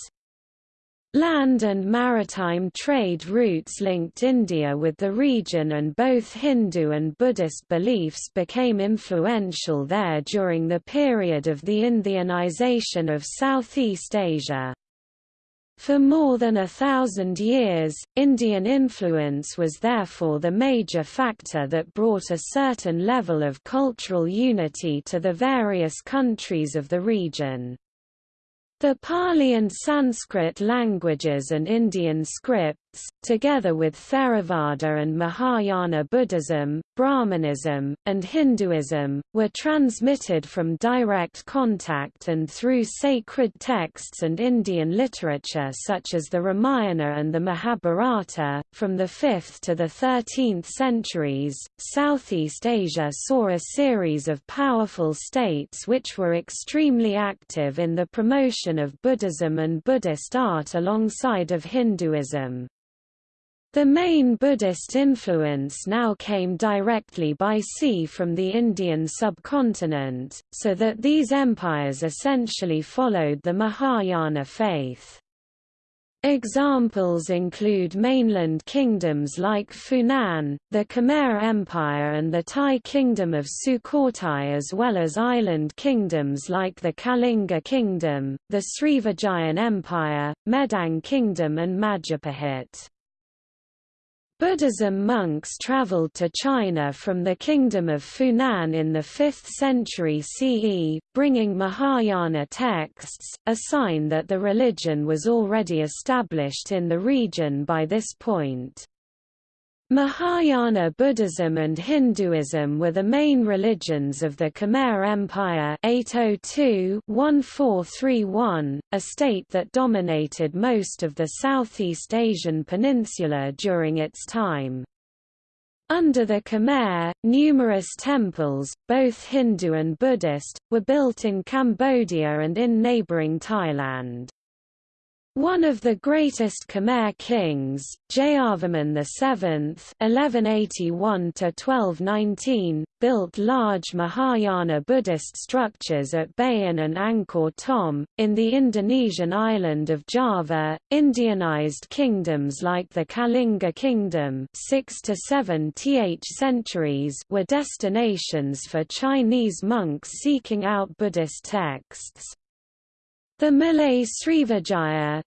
Land and maritime trade routes linked India with the region and both Hindu and Buddhist beliefs became influential there during the period of the Indianization of Southeast Asia. For more than a thousand years, Indian influence was therefore the major factor that brought a certain level of cultural unity to the various countries of the region. The Pali and Sanskrit languages and Indian script, texts, together with Theravada and Mahayana Buddhism, Brahmanism, and Hinduism, were transmitted from direct contact and through sacred texts and Indian literature such as the Ramayana and the Mahabharata. From the 5th to the 13th centuries, Southeast Asia saw a series of powerful states which were extremely active in the promotion of Buddhism and Buddhist art alongside of Hinduism. The main Buddhist influence now came directly by sea from the Indian subcontinent, so that these empires essentially followed the Mahayana faith. Examples include mainland kingdoms like Funan, the Khmer Empire and the Thai kingdom of Sukhothai as well as island kingdoms like the Kalinga Kingdom, the Srivijayan Empire, Medang Kingdom and Majapahit. Buddhism monks traveled to China from the kingdom of Funan in the 5th century CE, bringing Mahayana texts, a sign that the religion was already established in the region by this point. Mahayana Buddhism and Hinduism were the main religions of the Khmer Empire 802-1431, a state that dominated most of the Southeast Asian peninsula during its time. Under the Khmer, numerous temples, both Hindu and Buddhist, were built in Cambodia and in neighbouring Thailand. One of the greatest Khmer kings, Jayavarman VII (1181–1219), built large Mahayana Buddhist structures at Bayon and Angkor Thom in the Indonesian island of Java. Indianized kingdoms like the Kalinga Kingdom, 6 to 7 th centuries, were destinations for Chinese monks seeking out Buddhist texts. The Malay Srivijaya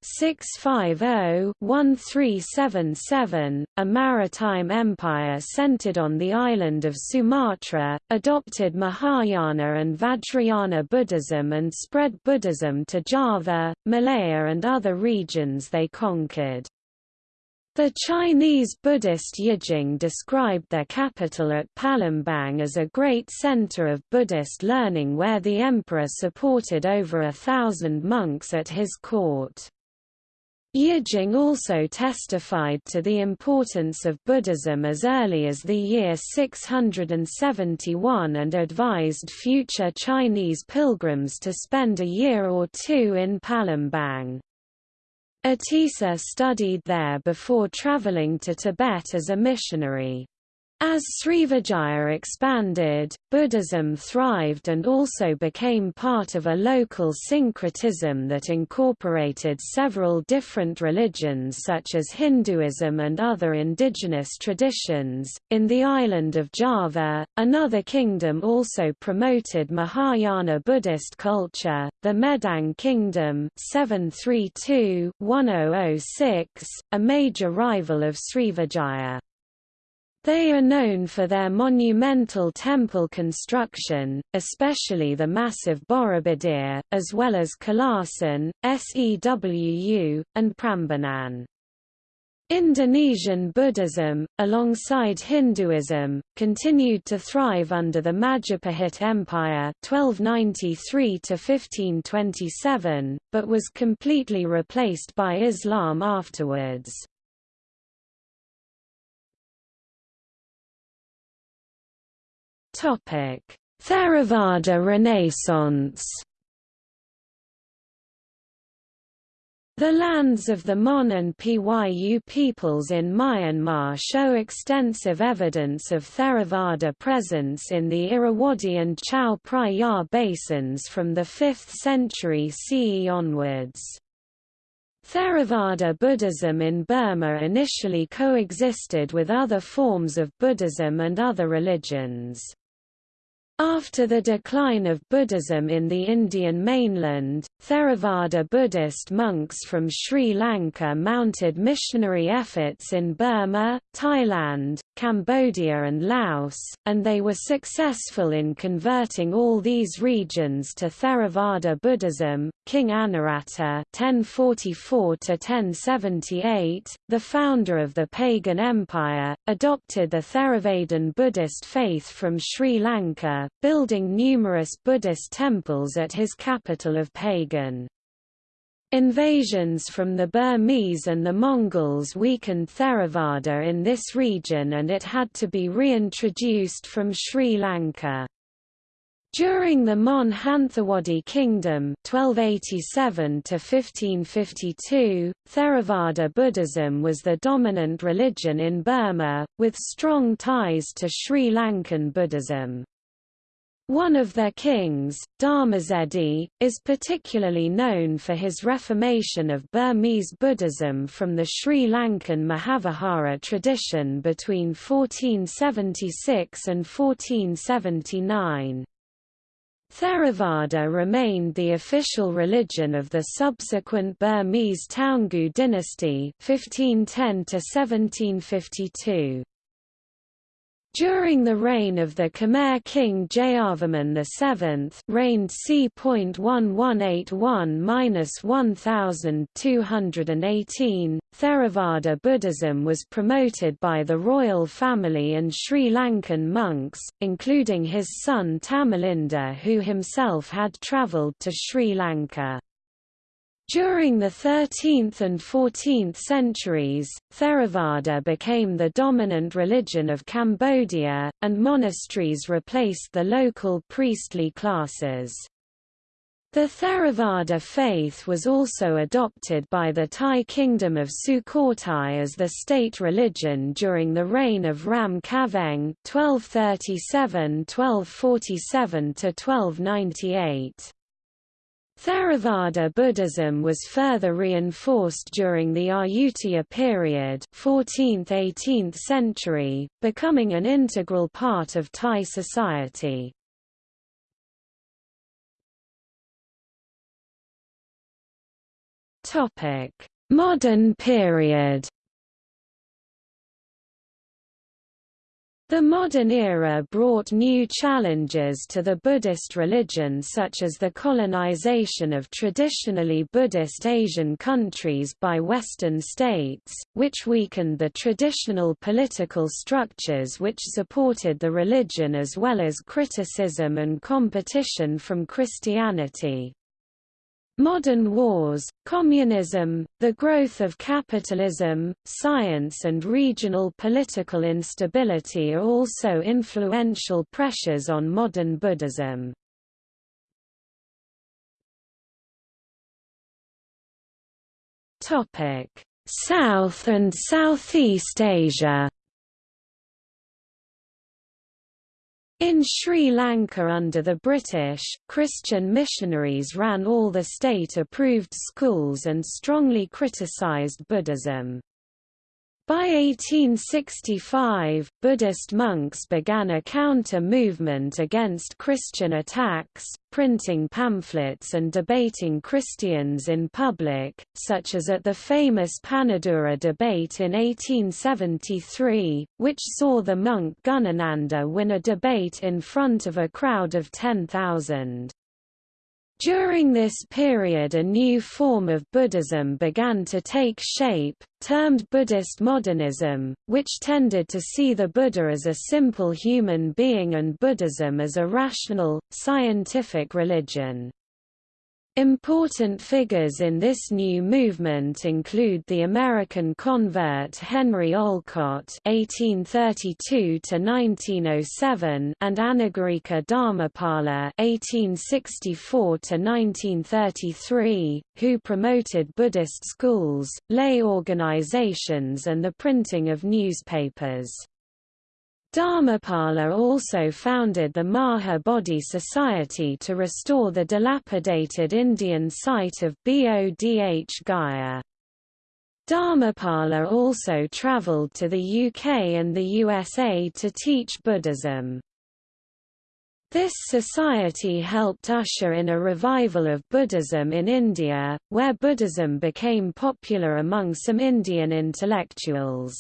650-1377, a maritime empire centered on the island of Sumatra, adopted Mahayana and Vajrayana Buddhism and spread Buddhism to Java, Malaya and other regions they conquered. The Chinese Buddhist Yijing described their capital at Palembang as a great center of Buddhist learning where the emperor supported over a thousand monks at his court. Yijing also testified to the importance of Buddhism as early as the year 671 and advised future Chinese pilgrims to spend a year or two in Palembang. Atisa studied there before traveling to Tibet as a missionary. As Srivijaya expanded, Buddhism thrived and also became part of a local syncretism that incorporated several different religions such as Hinduism and other indigenous traditions. In the island of Java, another kingdom also promoted Mahayana Buddhist culture, the Medang Kingdom 732-1006, a major rival of Srivijaya. They are known for their monumental temple construction, especially the massive Borobudur, as well as Kalasan, Sewu, and Prambanan. Indonesian Buddhism, alongside Hinduism, continued to thrive under the Majapahit Empire 1293 but was completely replaced by Islam afterwards. Topic: Theravada Renaissance. The lands of the Mon and Pyu peoples in Myanmar show extensive evidence of Theravada presence in the Irrawaddy and Chao Phraya basins from the 5th century CE onwards. Theravada Buddhism in Burma initially coexisted with other forms of Buddhism and other religions. After the decline of Buddhism in the Indian mainland, Theravada Buddhist monks from Sri Lanka mounted missionary efforts in Burma, Thailand, Cambodia and Laos, and they were successful in converting all these regions to Theravada Buddhism. King Anawrahta (1044–1078), the founder of the pagan empire, adopted the Theravadan Buddhist faith from Sri Lanka building numerous Buddhist temples at his capital of Pagan. Invasions from the Burmese and the Mongols weakened Theravada in this region and it had to be reintroduced from Sri Lanka. During the Mon Hanthawaddy Kingdom 1287 1552, Theravada Buddhism was the dominant religion in Burma, with strong ties to Sri Lankan Buddhism. One of their kings, Dhammazedi, is particularly known for his reformation of Burmese Buddhism from the Sri Lankan Mahavihara tradition between 1476 and 1479. Theravada remained the official religion of the subsequent Burmese Taungoo dynasty 1510 1752. During the reign of the Khmer king Jayavarman VII reigned c.1181-1218, Theravada Buddhism was promoted by the royal family and Sri Lankan monks, including his son Tamalinda who himself had travelled to Sri Lanka. During the 13th and 14th centuries, Theravada became the dominant religion of Cambodia, and monasteries replaced the local priestly classes. The Theravada faith was also adopted by the Thai kingdom of Sukhothai as the state religion during the reign of Ram Khamhaeng (1237–1247–1298). Theravada Buddhism was further reinforced during the Ayutthaya period 14th–18th century, becoming an integral part of Thai society. Modern period The modern era brought new challenges to the Buddhist religion such as the colonization of traditionally Buddhist Asian countries by Western states, which weakened the traditional political structures which supported the religion as well as criticism and competition from Christianity. Modern wars, communism, the growth of capitalism, science and regional political instability are also influential pressures on modern Buddhism. South and Southeast Asia In Sri Lanka under the British, Christian missionaries ran all the state-approved schools and strongly criticised Buddhism. By 1865, Buddhist monks began a counter-movement against Christian attacks, printing pamphlets and debating Christians in public, such as at the famous Panadura debate in 1873, which saw the monk Gunananda win a debate in front of a crowd of 10,000. During this period a new form of Buddhism began to take shape, termed Buddhist modernism, which tended to see the Buddha as a simple human being and Buddhism as a rational, scientific religion. Important figures in this new movement include the American convert Henry Olcott (1832–1907) and Anagarika Dharmapala (1864–1933), who promoted Buddhist schools, lay organizations, and the printing of newspapers. Dharmapala also founded the Maha Bodhi Society to restore the dilapidated Indian site of Bodh Gaya. Dharmapala also travelled to the UK and the USA to teach Buddhism. This society helped usher in a revival of Buddhism in India, where Buddhism became popular among some Indian intellectuals.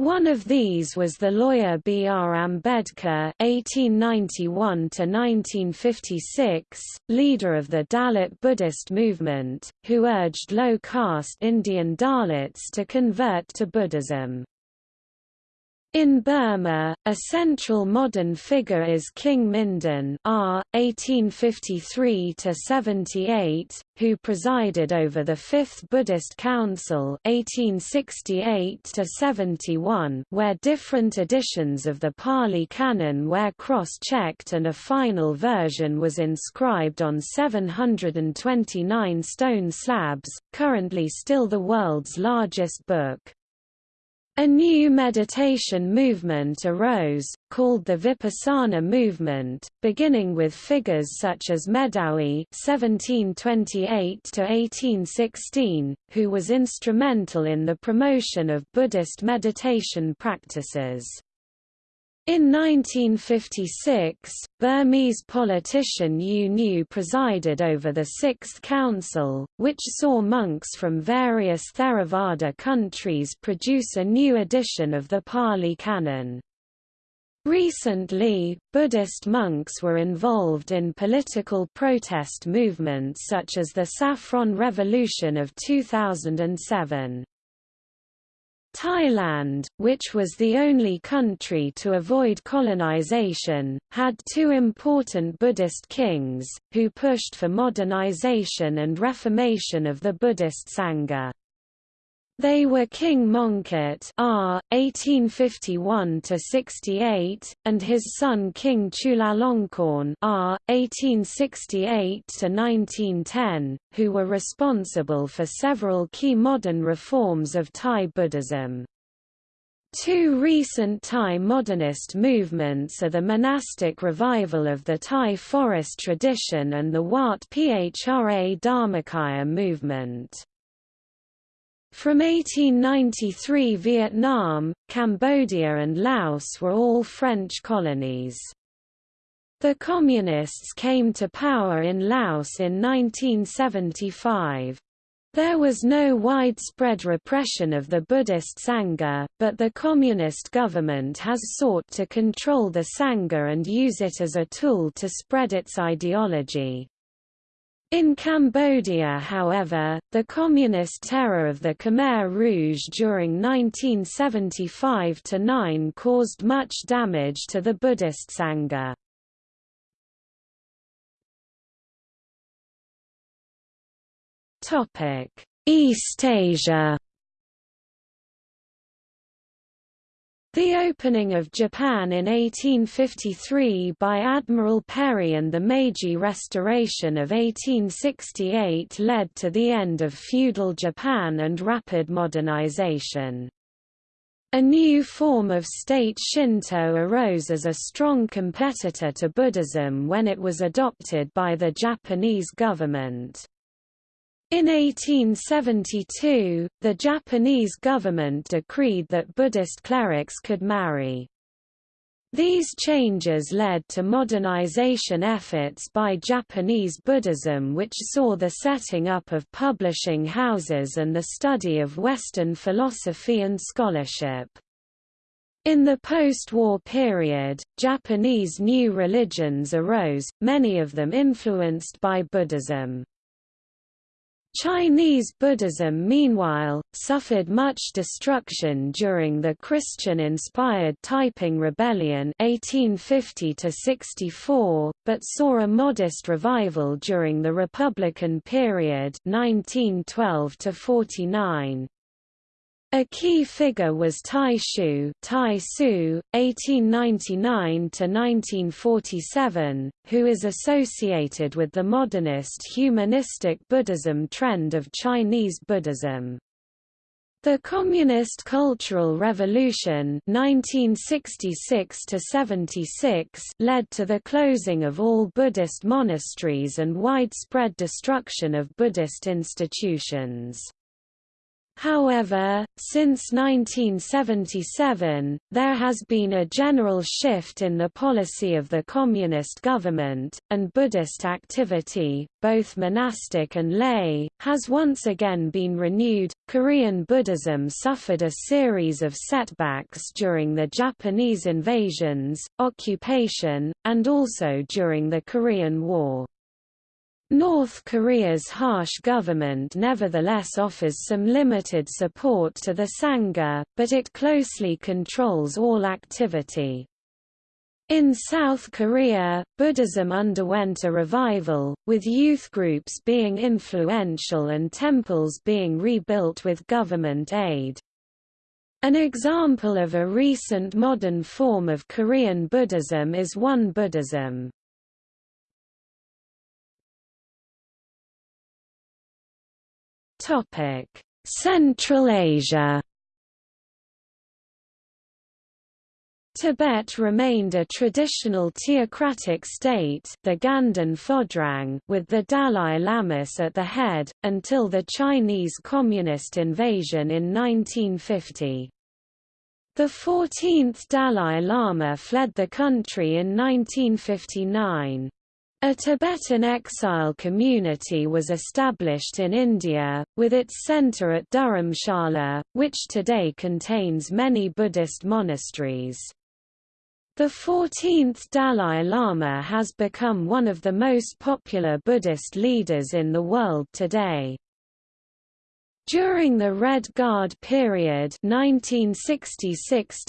One of these was the lawyer B. R. Ambedkar (1891–1956), leader of the Dalit Buddhist movement, who urged low-caste Indian Dalits to convert to Buddhism. In Burma, a central modern figure is King Mindon R. 1853–78, who presided over the Fifth Buddhist Council 1868–71 where different editions of the Pali Canon were cross-checked and a final version was inscribed on 729 stone slabs, currently still the world's largest book. A new meditation movement arose, called the Vipassana movement, beginning with figures such as Medawi (1728–1816), who was instrumental in the promotion of Buddhist meditation practices. In 1956, Burmese politician U Nu presided over the Sixth Council, which saw monks from various Theravada countries produce a new edition of the Pali Canon. Recently, Buddhist monks were involved in political protest movements such as the Saffron Revolution of 2007. Thailand, which was the only country to avoid colonization, had two important Buddhist kings, who pushed for modernization and reformation of the Buddhist Sangha. They were King Mongkut R. 1851–68, and his son King Chulalongkorn R. 1868–1910, who were responsible for several key modern reforms of Thai Buddhism. Two recent Thai modernist movements are the monastic revival of the Thai forest tradition and the Wat Phra Dharmakaya movement. From 1893 Vietnam, Cambodia and Laos were all French colonies. The Communists came to power in Laos in 1975. There was no widespread repression of the Buddhist Sangha, but the Communist government has sought to control the Sangha and use it as a tool to spread its ideology. In Cambodia however, the communist terror of the Khmer Rouge during 1975–9 caused much damage to the Buddhist Sangha. East Asia The opening of Japan in 1853 by Admiral Perry and the Meiji Restoration of 1868 led to the end of feudal Japan and rapid modernization. A new form of state Shinto arose as a strong competitor to Buddhism when it was adopted by the Japanese government. In 1872, the Japanese government decreed that Buddhist clerics could marry. These changes led to modernization efforts by Japanese Buddhism which saw the setting up of publishing houses and the study of Western philosophy and scholarship. In the post-war period, Japanese new religions arose, many of them influenced by Buddhism. Chinese Buddhism meanwhile, suffered much destruction during the Christian-inspired Taiping Rebellion 1850 but saw a modest revival during the Republican period 1912 -49. A key figure was Taixu, tai Su, 1899–1947, who is associated with the modernist humanistic Buddhism trend of Chinese Buddhism. The Communist Cultural Revolution 1966 led to the closing of all Buddhist monasteries and widespread destruction of Buddhist institutions. However, since 1977, there has been a general shift in the policy of the Communist government, and Buddhist activity, both monastic and lay, has once again been renewed. Korean Buddhism suffered a series of setbacks during the Japanese invasions, occupation, and also during the Korean War. North Korea's harsh government nevertheless offers some limited support to the Sangha, but it closely controls all activity. In South Korea, Buddhism underwent a revival, with youth groups being influential and temples being rebuilt with government aid. An example of a recent modern form of Korean Buddhism is Won Buddhism. Topic: Central Asia. Tibet remained a traditional theocratic state the Ganden Phodrang with the Dalai Lamas at the head, until the Chinese Communist invasion in 1950. The 14th Dalai Lama fled the country in 1959. A Tibetan exile community was established in India, with its centre at Dharamshala, which today contains many Buddhist monasteries. The 14th Dalai Lama has become one of the most popular Buddhist leaders in the world today. During the Red Guard period 1966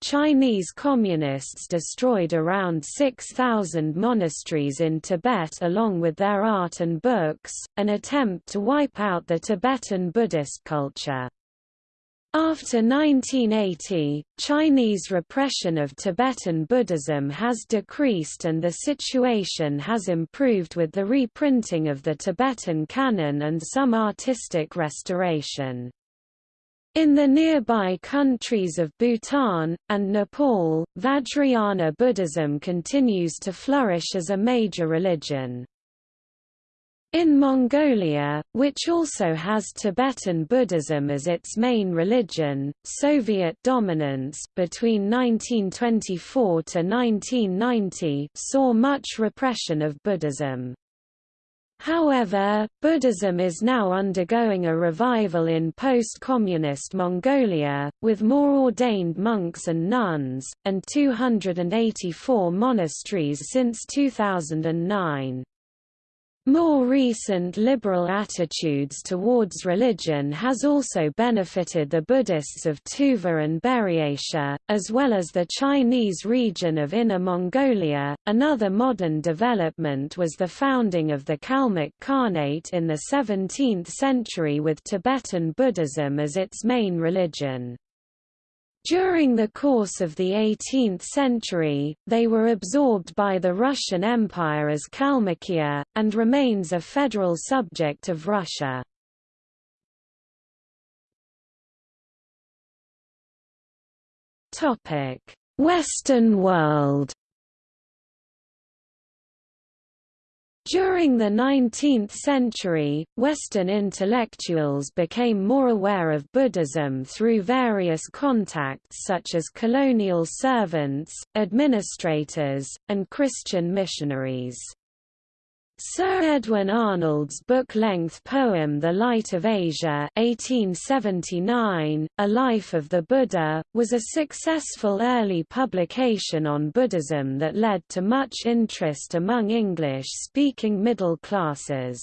Chinese Communists destroyed around 6,000 monasteries in Tibet along with their art and books, an attempt to wipe out the Tibetan Buddhist culture. After 1980, Chinese repression of Tibetan Buddhism has decreased and the situation has improved with the reprinting of the Tibetan canon and some artistic restoration. In the nearby countries of Bhutan, and Nepal, Vajrayana Buddhism continues to flourish as a major religion. In Mongolia, which also has Tibetan Buddhism as its main religion, Soviet dominance between 1924 to 1990 saw much repression of Buddhism. However, Buddhism is now undergoing a revival in post-communist Mongolia, with more ordained monks and nuns, and 284 monasteries since 2009. More recent liberal attitudes towards religion has also benefited the Buddhists of Tuva and Buryatia, as well as the Chinese region of Inner Mongolia. Another modern development was the founding of the Kalmyk Khanate in the 17th century with Tibetan Buddhism as its main religion. During the course of the 18th century, they were absorbed by the Russian Empire as Kalmykia, and remains a federal subject of Russia. Western world During the 19th century, Western intellectuals became more aware of Buddhism through various contacts such as colonial servants, administrators, and Christian missionaries. Sir Edwin Arnold's book-length poem The Light of Asia 1879, A Life of the Buddha, was a successful early publication on Buddhism that led to much interest among English-speaking middle classes.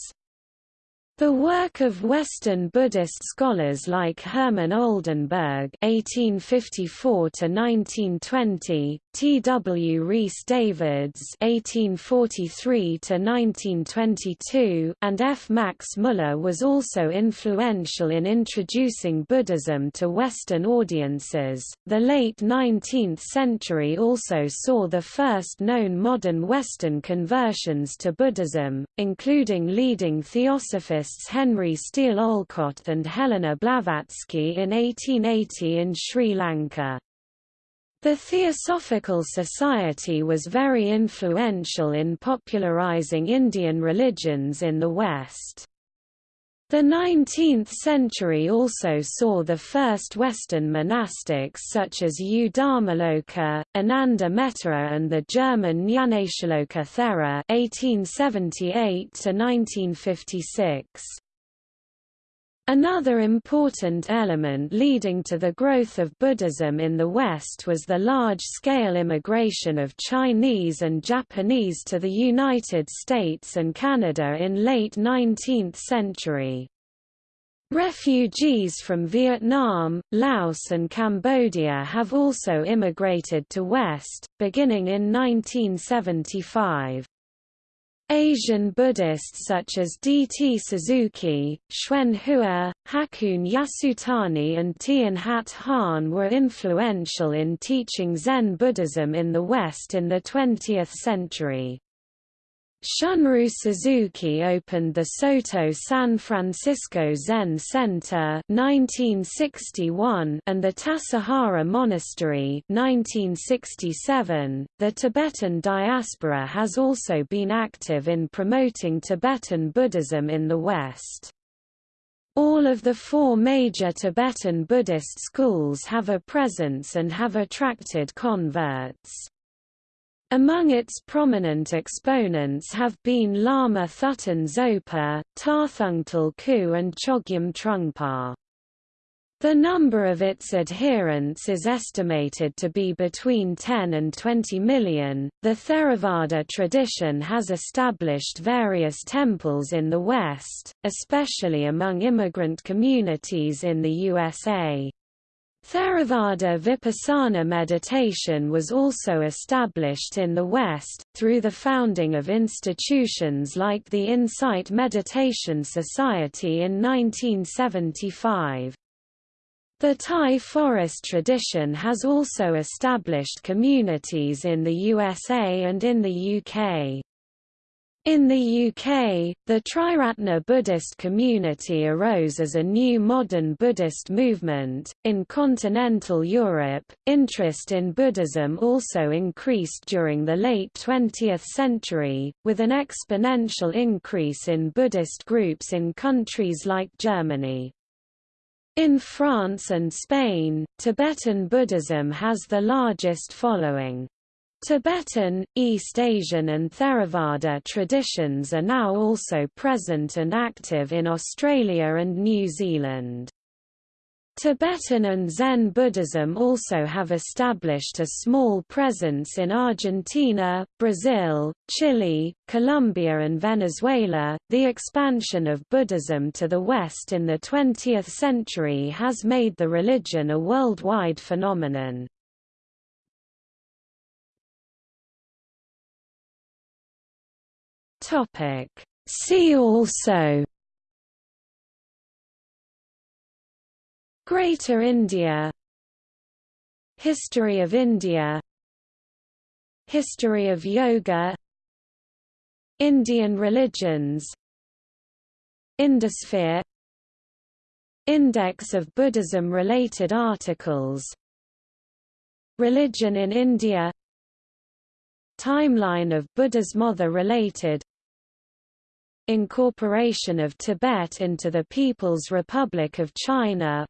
The work of Western Buddhist scholars like Hermann Oldenberg (1854–1920), T. W. Rhys Davids (1843–1922), and F. Max Muller was also influential in introducing Buddhism to Western audiences. The late 19th century also saw the first known modern Western conversions to Buddhism, including leading theosophists Henry Steel Olcott and Helena Blavatsky in 1880 in Sri Lanka. The Theosophical Society was very influential in popularizing Indian religions in the West. The 19th century also saw the first Western monastics such as U Dharmaloka, Ananda Metteyya and the German Nyanatiloka Thera 1878–1956. Another important element leading to the growth of Buddhism in the West was the large-scale immigration of Chinese and Japanese to the United States and Canada in late 19th century. Refugees from Vietnam, Laos and Cambodia have also immigrated to West, beginning in 1975. Asian Buddhists such as D. T. Suzuki, Xuan Hua, Hakuun Yasutani and Thich Nhat Hanh were influential in teaching Zen Buddhism in the West in the 20th century. Shunryu Suzuki opened the Soto San Francisco Zen Center 1961 and the Tassajara Monastery 1967. .The Tibetan diaspora has also been active in promoting Tibetan Buddhism in the West. All of the four major Tibetan Buddhist schools have a presence and have attracted converts. Among its prominent exponents have been Lama Thubten Zopa, Tarthang Tulku and Chogyam Trungpa. The number of its adherents is estimated to be between 10 and 20 million. The Theravada tradition has established various temples in the West, especially among immigrant communities in the USA. Theravada Vipassana meditation was also established in the West, through the founding of institutions like the Insight Meditation Society in 1975. The Thai forest tradition has also established communities in the USA and in the UK. In the UK, the Triratna Buddhist community arose as a new modern Buddhist movement. In continental Europe, interest in Buddhism also increased during the late 20th century, with an exponential increase in Buddhist groups in countries like Germany. In France and Spain, Tibetan Buddhism has the largest following. Tibetan, East Asian and Theravada traditions are now also present and active in Australia and New Zealand. Tibetan and Zen Buddhism also have established a small presence in Argentina, Brazil, Chile, Colombia, and Venezuela. The expansion of Buddhism to the West in the 20th century has made the religion a worldwide phenomenon. Topic. See also Greater India History of India History of Yoga Indian religions Indosphere Index of Buddhism-related articles Religion in India Timeline of Buddha's mother-related Incorporation of Tibet into the People's Republic of China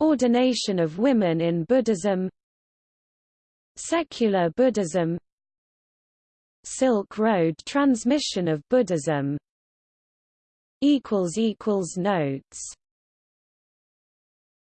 Ordination of women in Buddhism Secular Buddhism Silk Road transmission of Buddhism. Notes